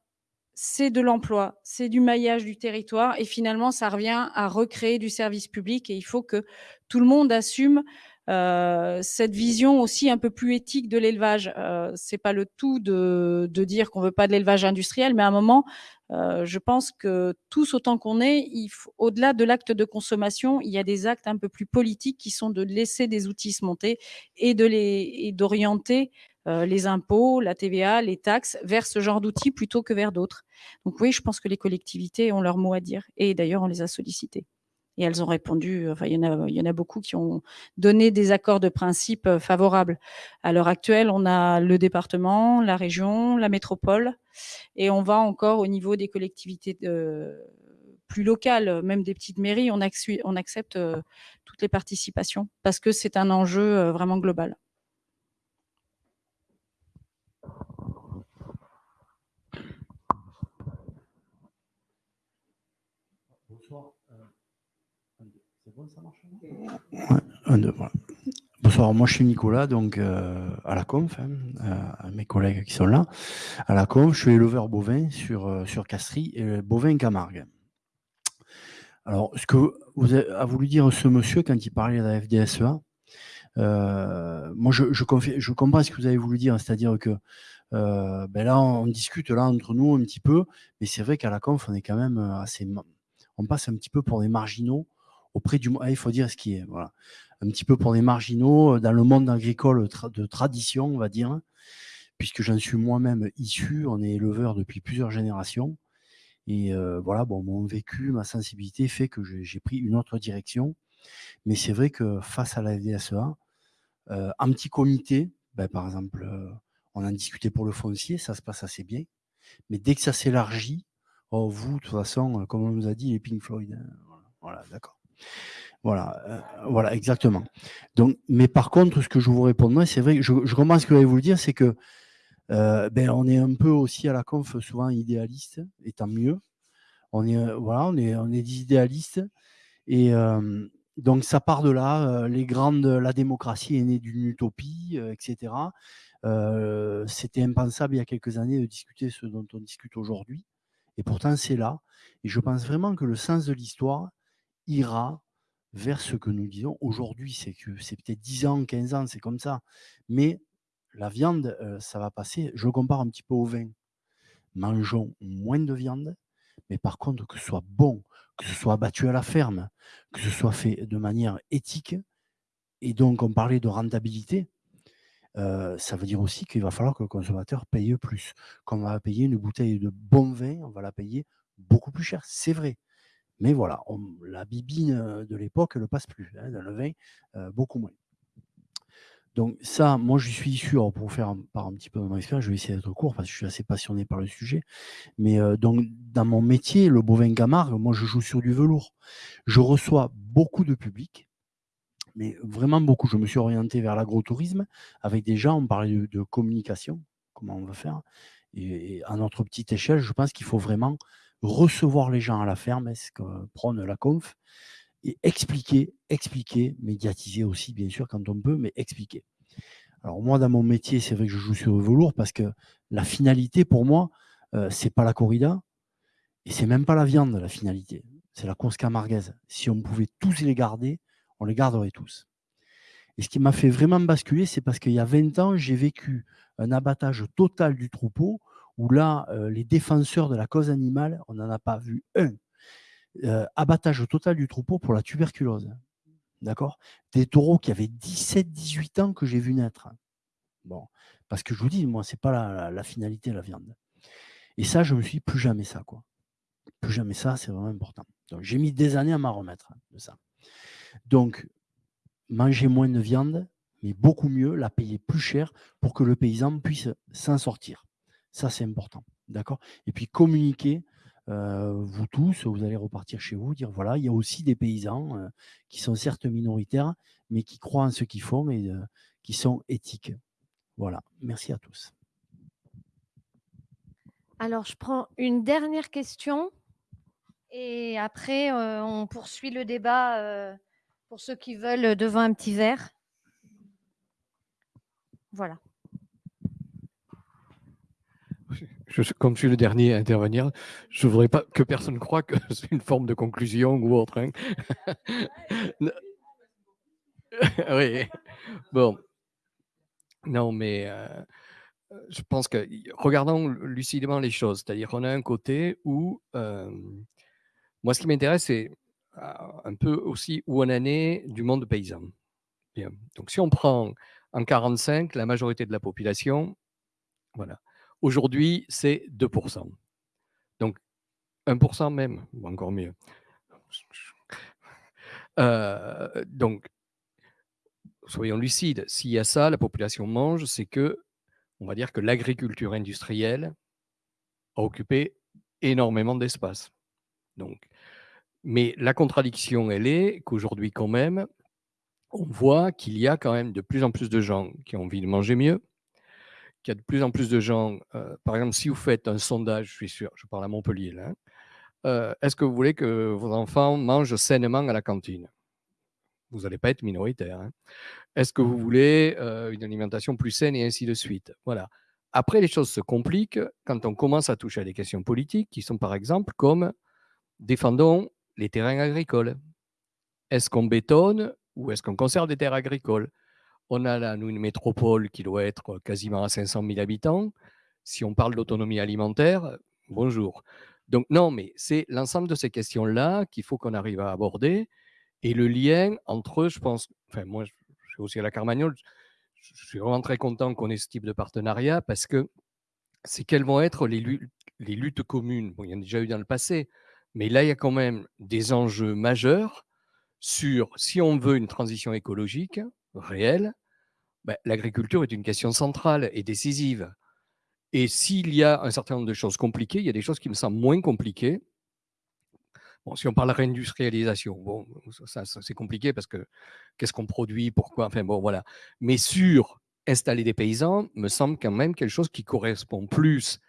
c'est de l'emploi, c'est du maillage du territoire, et finalement, ça revient à recréer du service public, et il faut que tout le monde assume euh, cette vision aussi un peu plus éthique de l'élevage. Euh, c'est pas le tout de, dire qu'on veut pas de l'élevage industriel, mais à un moment, euh, je pense que tous autant qu'on est, au-delà de l'acte de consommation, il y a des actes un peu plus politiques qui sont de laisser des outils se monter et d'orienter euh, les impôts, la TVA, les taxes vers ce genre d'outils plutôt que vers d'autres. Donc oui, je pense que les collectivités ont leur mot à dire et d'ailleurs on les a sollicités et elles ont répondu. Enfin, il y en a, il y en a beaucoup qui ont donné des accords de principe euh, favorables. À l'heure actuelle, on a le département, la région, la métropole, et on va encore au niveau des collectivités de, plus locales, même des petites mairies, on, accepte euh, toutes les participations parce que c'est un enjeu euh, vraiment global. Bonsoir, moi je suis Nicolas, donc euh, à la conf, hein, à mes collègues qui sont là. À la conf, je suis éleveur bovin sur, euh, sur Castries, et bovin Camargue. Alors, ce que vous a voulu dire ce monsieur quand il parlait de la FDSEA, euh, moi je, comprends ce que vous avez voulu dire, c'est-à-dire que ben là on discute là entre nous un petit peu, mais c'est vrai qu'à la conf on est quand même assez, on passe un petit peu pour des marginaux auprès du ah, il faut dire ce qui est voilà. Un petit peu pour des marginaux euh, dans le monde agricole de tradition on va dire puisque j'en suis moi-même issu on est éleveur depuis plusieurs générations. Et euh, voilà bon mon vécu ma sensibilité fait que j'ai pris une autre direction. Mais c'est vrai que face à la FDSEA euh, un petit comité ben, par exemple on en discutait pour le foncier ça se passe assez bien. Mais dès que ça s'élargit oh, vous de toute façon comme on nous a dit les Pink Floyd hein, voilà d'accord voilà, euh, voilà, exactement. Donc, mais par contre, ce que je vous répondrai, c'est vrai, je, je comprends ce que je vous dire, c'est que euh, ben, on est un peu aussi à la conf souvent idéaliste, et tant mieux. On est, voilà, on est, on est des idéalistes. Et donc, ça part de là. les grandes, la démocratie est née d'une utopie, etc. C'était impensable il y a quelques années de discuter ce dont on discute aujourd'hui. Et pourtant, c'est là. Et je pense vraiment que le sens de l'histoire ira vers ce que nous disons aujourd'hui. C'est que c'est peut-être 10 ans, 15 ans, c'est comme ça. Mais la viande, ça va passer. Je compare un petit peu au vin. Mangeons moins de viande, mais par contre, que ce soit bon, que ce soit abattu à la ferme, que ce soit fait de manière éthique. Et donc, on parlait de rentabilité. ça veut dire aussi qu'il va falloir que le consommateur paye plus. Quand on va payer une bouteille de bon vin, on va la payer beaucoup plus cher, c'est vrai. Mais voilà, la bibine de l'époque, ne passe plus. Hein, dans le vin, beaucoup moins. Donc ça, moi je suis issu, pour vous faire par un petit peu de mon expérience, je vais essayer d'être court parce que je suis assez passionné par le sujet. Mais donc dans mon métier, le bovin Camargue, moi je joue sur du velours. Je reçois beaucoup de public, mais vraiment beaucoup. Je me suis orienté vers l'agrotourisme avec des gens, on parlait de, communication, comment on va faire. Et, à notre petite échelle, je pense qu'il faut vraiment recevoir les gens à la ferme, est ce que prône la conf, et expliquer, expliquer, médiatiser aussi, bien sûr, quand on peut, mais expliquer. Alors moi, dans mon métier, c'est vrai que je joue sur le velours parce que la finalité, pour moi, euh, c'est pas la corrida et c'est même pas la viande, la finalité. C'est la cosca marguaise. Si on pouvait tous les garder, on les garderait tous. Et ce qui m'a fait vraiment basculer, c'est parce qu'il y a 20 ans, j'ai vécu un abattage total du troupeau où là, euh, les défenseurs de la cause animale, on n'en a pas vu un euh, abattage total du troupeau pour la tuberculose. D'accord? Des taureaux qui avaient 17-18 ans que j'ai vu naître. Bon, parce que je vous dis, moi, ce n'est pas la, la, finalité de la viande. Et ça, je me suis plus jamais ça, quoi. Plus jamais ça, c'est vraiment important. Donc, j'ai mis des années à m'en remettre de ça. Donc, manger moins de viande, mais beaucoup mieux, la payer plus cher pour que le paysan puisse s'en sortir. Ça, c'est important. D'accord? Et puis communiquer vous tous, vous allez repartir chez vous, dire voilà, il y a aussi des paysans qui sont certes minoritaires, mais qui croient en ce qu'ils font et qui sont éthiques. Voilà, merci à tous. Alors, je prends une dernière question et après, on poursuit le débat pour ceux qui veulent devant un petit verre. Voilà. Comme je suis le dernier à intervenir, je ne voudrais pas que personne croie que c'est une forme de conclusion ou autre. Hein. oui. Bon. Non, mais euh, je pense que regardons lucidement les choses. C'est-à-dire qu'on a un côté où, euh, moi, ce qui m'intéresse, c'est euh, un peu aussi où on en est du monde paysan. Bien. Donc, si on prend en 45 la majorité de la population, voilà, Aujourd'hui, c'est 2%. Donc, 1% même, ou encore mieux. Euh, donc, soyons lucides, s'il y a ça, la population mange, c'est que, on va dire que l'agriculture industrielle a occupé énormément d'espace. Donc, mais la contradiction, elle est qu'aujourd'hui, quand même, on voit qu'il y a quand même de plus en plus de gens qui ont envie de manger mieux, qu'il y a de plus en plus de gens, euh, par exemple, si vous faites un sondage, je suis sûr, je parle à Montpellier là, euh, est-ce que vous voulez que vos enfants mangent sainement à la cantine? Vous n'allez pas être minoritaire. Hein. Est-ce que vous voulez euh, une alimentation plus saine et ainsi de suite? Voilà. Après, les choses se compliquent quand on commence à toucher à des questions politiques qui sont par exemple comme défendons les terrains agricoles. Est-ce qu'on bétonne ou est-ce qu'on conserve des terres agricoles? On a là, nous, une métropole qui doit être quasiment à 500 000 habitants. Si on parle d'autonomie alimentaire, bonjour. Donc non, mais c'est l'ensemble de ces questions-là qu'il faut qu'on arrive à aborder. Et le lien entre, je pense, enfin moi, je suis aussi à la Carmagnole, je suis vraiment très content qu'on ait ce type de partenariat parce que c'est quelles vont être les luttes, les luttes communes. Bon, il y en a déjà eu dans le passé, mais là, il y a quand même des enjeux majeurs sur si on veut une transition écologique, réel, ben, l'agriculture est une question centrale et décisive. Et s'il y a un certain nombre de choses compliquées, il y a des choses qui me semblent moins compliquées. Si on parle réindustrialisation, bon, ça, c'est compliqué parce que qu'est-ce qu'on produit, pourquoi, enfin bon, voilà. Mais sur installer des paysans, me semble quand même quelque chose qui correspond plus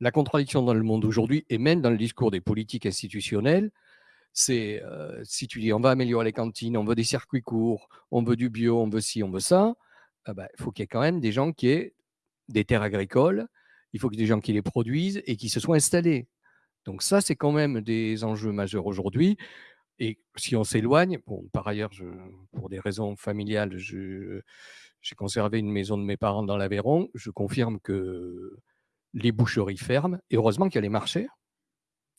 la contradiction dans le monde aujourd'hui, et même dans le discours des politiques institutionnelles, c'est si tu dis on va améliorer les cantines, on veut des circuits courts, on veut du bio, on veut ci, on veut ça, ah bah, il faut qu'il y ait quand même des gens qui aient des terres agricoles, il faut qu'il y ait des gens qui les produisent et qui se soient installés. Donc ça, c'est quand même des enjeux majeurs aujourd'hui. Et si on s'éloigne, par ailleurs, pour des raisons familiales, j'ai conservé une maison de mes parents dans l'Aveyron. Je confirme que les boucheries ferment. Et heureusement qu'il y a les marchés.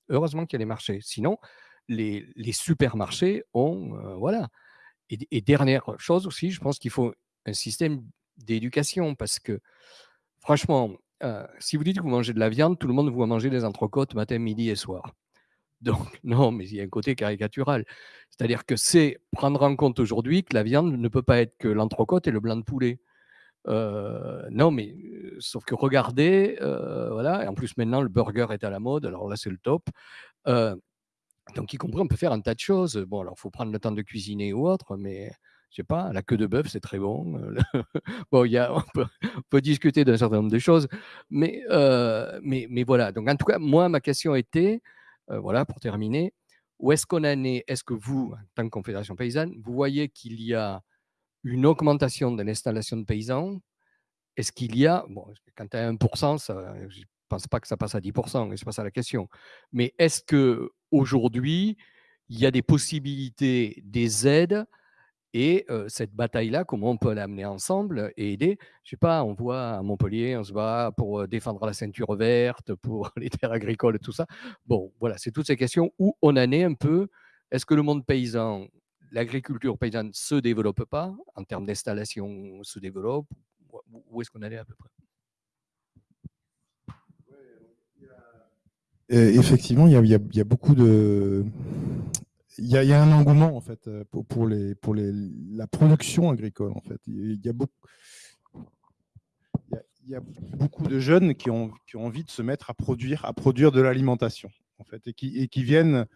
Heureusement qu'il y a les marchés. Sinon, les, supermarchés ont. Euh, voilà. Et, dernière chose aussi, je pense qu'il faut un système d'éducation parce que, franchement, euh, si vous dites que vous mangez de la viande, tout le monde vous manger des entrecôtes matin, midi et soir. Donc, non, mais il y a un côté caricatural. C'est-à-dire que c'est prendre en compte aujourd'hui que la viande ne peut pas être que l'entrecôte et le blanc de poulet. Euh, non, mais sauf que regardez, voilà, et en plus maintenant le burger est à la mode, alors là c'est le top. Donc, y compris, on peut faire un tas de choses. Bon, alors, il faut prendre le temps de cuisiner ou autre, mais je sais pas, la queue de bœuf, c'est très bon. bon, y a, on, peut, discuter d'un certain nombre de choses, mais, mais, mais, voilà. Donc, en tout cas, moi, ma question était, voilà, pour terminer, où est-ce qu'on en est? Est-ce que vous, en tant que Confédération paysanne, vous voyez qu'il y a une augmentation de l'installation de paysans? Est-ce qu'il y a, bon, quand tu as 1%, ça, ne pense pas que ça passe à 10%, c'est pas ça la question. Mais est-ce que aujourd'hui, il y a des possibilités, des aides et cette bataille-là, comment on peut l'amener ensemble et aider? Je sais pas, on voit à Montpellier, on se bat pour défendre la ceinture verte, pour les terres agricoles, tout ça. Bon, voilà, c'est toutes ces questions où on en est un peu. Est-ce que le monde paysan, l'agriculture paysanne se développe pas? En termes d'installation, se développe? Où est-ce qu'on en est à peu près? Effectivement, il y, a, beaucoup de. Il y, a, un engouement en fait pour, les, pour les, la production agricole en fait. Il y a beaucoup. Il y a beaucoup de jeunes qui ont, qui ont envie de se mettre à produire, à produire de l'alimentation, en fait, et qui, et qui viennent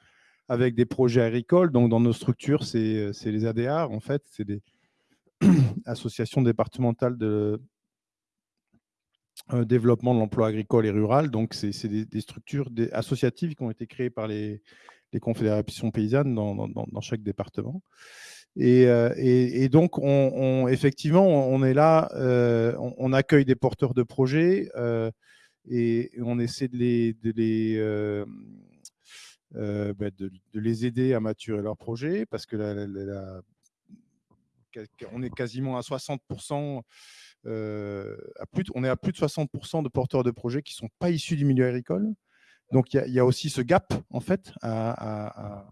avec des projets agricoles. Donc, dans nos structures, c'est les ADA, en fait, c'est des associations départementales de, développement de l'emploi agricole et rural. Donc, c'est des, structures associatives qui ont été créées par les, confédérations paysannes dans, chaque département. Et, donc, on, effectivement, on est là, on, accueille des porteurs de projets et, on essaie de les, de les, bah, de, les aider à maturer leurs projets parce que on est quasiment à 60% euh, on est à plus de 60% de porteurs de projets qui ne sont pas issus du milieu agricole. Donc il y, a aussi ce gap en fait à,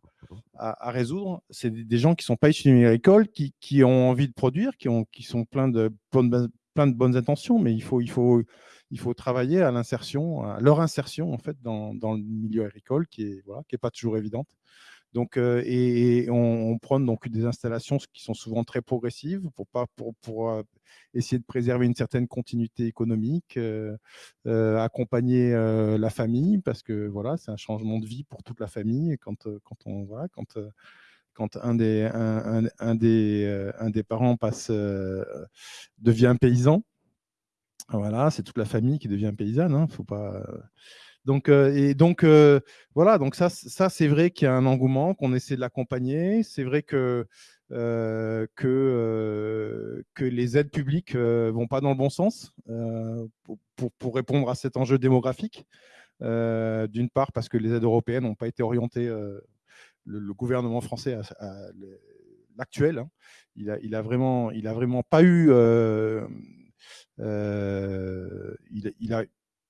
résoudre. C'est des gens qui ne sont pas issus du milieu agricole, qui, ont envie de produire, qui, ont, qui sont pleins de, bonnes, intentions, mais il faut, il faut, il faut travailler à l'insertion, leur insertion en fait dans, le milieu agricole qui est voilà, qui est pas toujours évidente. Donc, euh, et, on, prend donc des installations qui sont souvent très progressives pour, pas, pour, pour euh, essayer de préserver une certaine continuité économique, euh, accompagner la famille, parce que voilà, c'est un changement de vie pour toute la famille. Quand, quand, on, voilà, quand, quand un, des, un, un, des, un des parents passe, devient paysan, voilà, c'est toute la famille qui devient paysanne. Hein, faut pas donc, euh, et donc euh, voilà, donc ça, ça c'est vrai qu'il y a un engouement, qu'on essaie de l'accompagner. C'est vrai que, euh, que, que les aides publiques ne vont pas dans le bon sens pour, pour, répondre à cet enjeu démographique. D'une part, parce que les aides européennes n'ont pas été orientées, le, gouvernement français, l'actuel, hein, il, a, il, a vraiment, il a vraiment pas eu. il, il, a,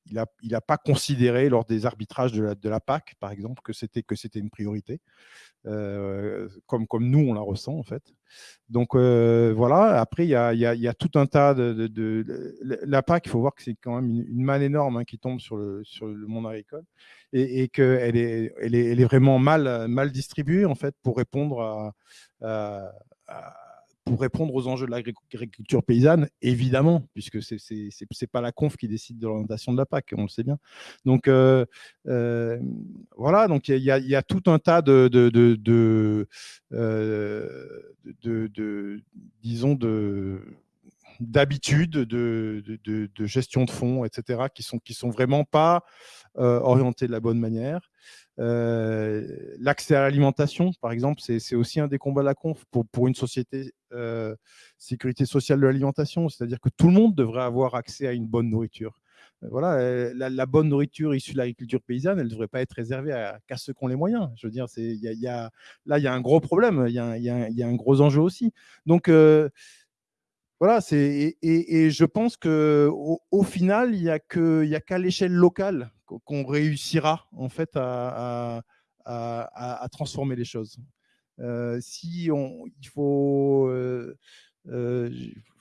il n'a il a pas considéré lors des arbitrages de la, de la PAC, par exemple, que c'était que c'était une priorité, euh, comme, comme nous on la ressent en fait. Donc euh, voilà. Après, il y a, y, y a, tout un tas de, de, la PAC. Il faut voir que c'est quand même une, manne énorme hein, qui tombe sur le sur le monde agricole et, et qu'elle est, elle est, elle est vraiment mal mal distribuée en fait pour répondre à pour répondre aux enjeux de l'agriculture paysanne, évidemment, puisque ce n'est pas la conf qui décide de l'orientation de la PAC, on le sait bien. Donc euh, euh, voilà, donc il y, a tout un tas de, de, de, euh, disons, de d'habitudes, de, de, gestion de fonds, etc., qui sont, qui sont vraiment pas orientés de la bonne manière. L'accès à l'alimentation, par exemple, c'est aussi un des combats de la conf pour, une société sécurité sociale de l'alimentation, c'est-à-dire que tout le monde devrait avoir accès à une bonne nourriture. Voilà, la, bonne nourriture issue de l'agriculture paysanne, elle ne devrait pas être réservée qu'à ceux qui ont les moyens. Je veux dire, là, il y a un gros problème, il y, y a, un gros enjeu aussi. Donc, voilà, et, et, je pense qu'au au final, il n'y a qu'à l'échelle locale qu'on réussira en fait à, à, transformer les choses. Euh, si on, il faut, euh, euh,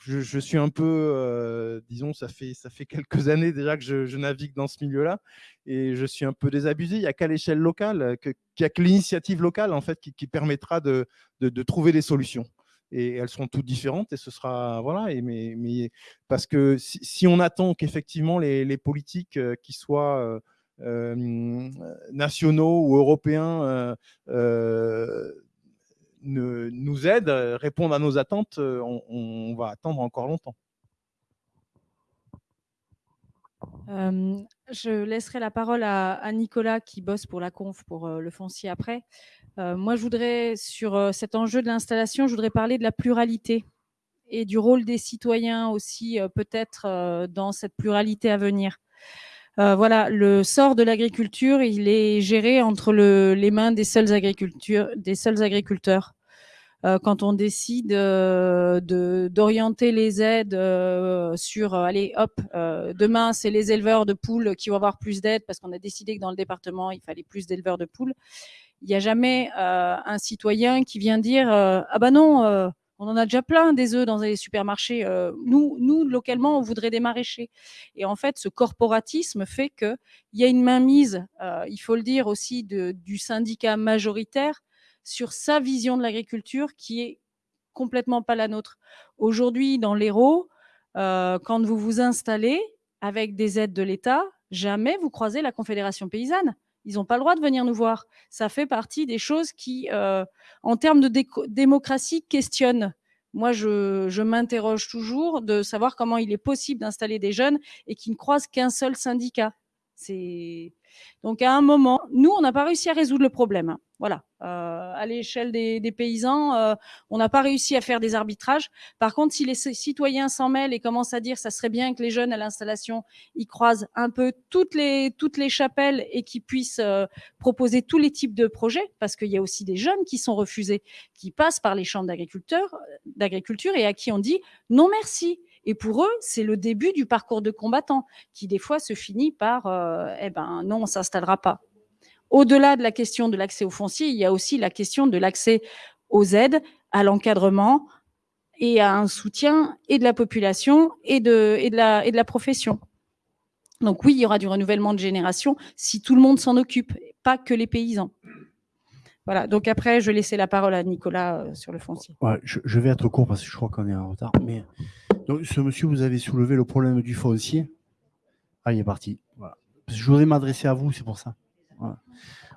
je, suis un peu, disons, ça fait, ça fait quelques années déjà que je, navigue dans ce milieu-là et je suis un peu désabusé. Il n'y a qu'à l'échelle locale, qu'il n'y a que l'initiative locale en fait qui, permettra de, de trouver des solutions et elles seront toutes différentes et ce sera voilà mais, parce que si, on attend qu'effectivement les, politiques euh, qui soient euh, euh, nationaux ou européens nous aident, répondent à nos attentes, on va attendre encore longtemps. Euh, je laisserai la parole à, Nicolas qui bosse pour la conf pour le foncier après. Moi, je voudrais, sur cet enjeu de l'installation, je voudrais parler de la pluralité et du rôle des citoyens aussi, peut-être, dans cette pluralité à venir. voilà, le sort de l'agriculture, il est géré entre le, les mains des seuls agriculteurs. Quand on décide d'orienter de, les aides sur, allez, hop, demain, c'est les éleveurs de poules qui vont avoir plus d'aides parce qu'on a décidé que dans le département, il fallait plus d'éleveurs de poules il n'y a jamais euh, un citoyen qui vient dire euh, ah bah non, euh, on en a déjà plein des œufs dans les supermarchés. nous, nous localement, on voudrait des maraîchers. Et en fait, ce corporatisme fait que il y a une mainmise, il faut le dire aussi, de, du syndicat majoritaire sur sa vision de l'agriculture qui est complètement pas la nôtre. Aujourd'hui, dans l'Hérault, quand vous vous installez avec des aides de l'État, jamais vous croisez la Confédération paysanne. Ils n'ont pas le droit de venir nous voir. Ça fait partie des choses qui, euh, en termes de démocratie, questionnent. Moi, je, je m'interroge toujours de savoir comment il est possible d'installer des jeunes et qui ne croisent qu'un seul syndicat. Donc à un moment, nous, on n'a pas réussi à résoudre le problème. Voilà, euh, à l'échelle des, paysans, euh, on n'a pas réussi à faire des arbitrages. Par contre, si les citoyens s'en mêlent et commencent à dire, ça serait bien que les jeunes à l'installation, ils croisent un peu toutes les toutes les chapelles et qu'ils puissent euh, proposer tous les types de projets, parce qu'il y a aussi des jeunes qui sont refusés, qui passent par les chambres d'agriculture, d'agriculture et à qui on dit non merci. Et pour eux, c'est le début du parcours de combattant, qui des fois se finit par eh ben non, on s'installera pas. Au-delà de la question de l'accès aux fonciers, il y a aussi la question de l'accès aux aides, à l'encadrement et à un soutien et de la population et de, la, profession. Donc oui, il y aura du renouvellement de génération si tout le monde s'en occupe, pas que les paysans. Voilà, donc après, je vais laisser la parole à Nicolas euh, sur le foncier. Je, vais être court parce que je crois qu'on est en retard. Mais ce monsieur, vous avez soulevé le problème du foncier. Ah, il est parti. Je voudrais m'adresser à vous, c'est pour ça.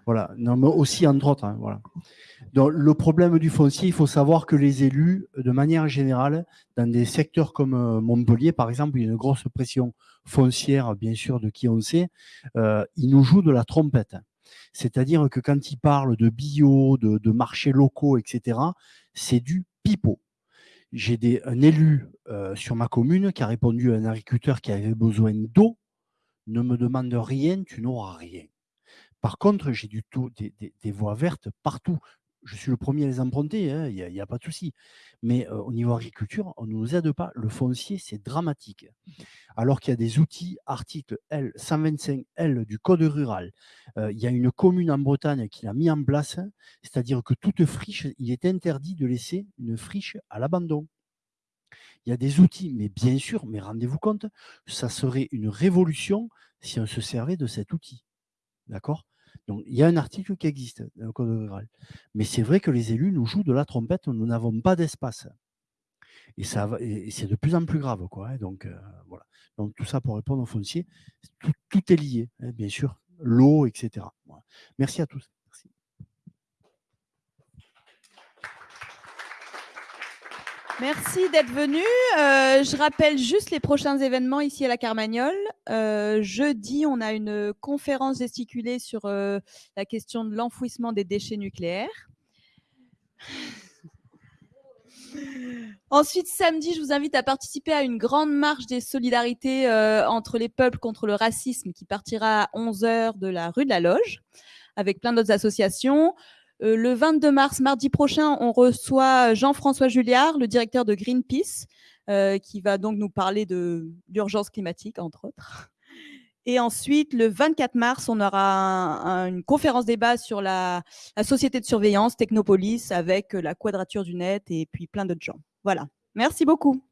Voilà. Non, mais aussi, entre autres. Hein, voilà. Donc, le problème du foncier, il faut savoir que les élus, de manière générale, dans des secteurs comme euh, Montpellier, par exemple, il y a une grosse pression foncière, bien sûr, de qui on sait, euh, ils nous jouent de la trompette. C'est-à-dire que quand ils parlent de bio, de, de marchés locaux, etc., c'est du pipeau. J'ai un élu euh, sur ma commune qui a répondu à un agriculteur qui avait besoin d'eau. Ne me demande rien, tu n'auras rien. Par contre, j'ai du tout des, voies vertes partout je suis le premier à les emprunter, hein, il n'y a, pas de souci. Mais euh, au niveau agriculture, on ne nous aide pas. Le foncier, c'est dramatique. Alors qu'il y a des outils, article L 125L du Code rural. Euh, il y a une commune en Bretagne qui l'a mis en place, c'est-à-dire que toute friche, il est interdit de laisser une friche à l'abandon. Il y a des outils, mais bien sûr, mais rendez-vous compte, ça serait une révolution si on se servait de cet outil. D'accord? Donc, il y a un article qui existe dans le Code rural. Mais c'est vrai que les élus nous jouent de la trompette, nous n'avons pas d'espace. Et, ça et c'est de plus en plus grave. Quoi, hein. donc, euh, voilà. Donc, tout ça pour répondre aux fonciers, tout, est lié, hein, bien sûr. L'eau, etc. Merci à tous. Merci. D'être venu. Euh, je rappelle juste les prochains événements ici à la Carmagnole. Euh, jeudi, on a une conférence gesticulée sur euh, la question de l'enfouissement des déchets nucléaires. Ensuite, samedi, je vous invite à participer à une grande marche des solidarités entre les peuples contre le racisme qui partira à 11h de la rue de la Loge avec plein d'autres associations. Euh, le 22 mars, mardi prochain, on reçoit Jean-François Julliard, le directeur de Greenpeace, euh, qui va donc nous parler de l'urgence climatique, entre autres. Et ensuite, le 24 mars, on aura une conférence débat sur la, la, société de surveillance Technopolis avec la quadrature du net et puis plein d'autres gens. Voilà. Merci beaucoup.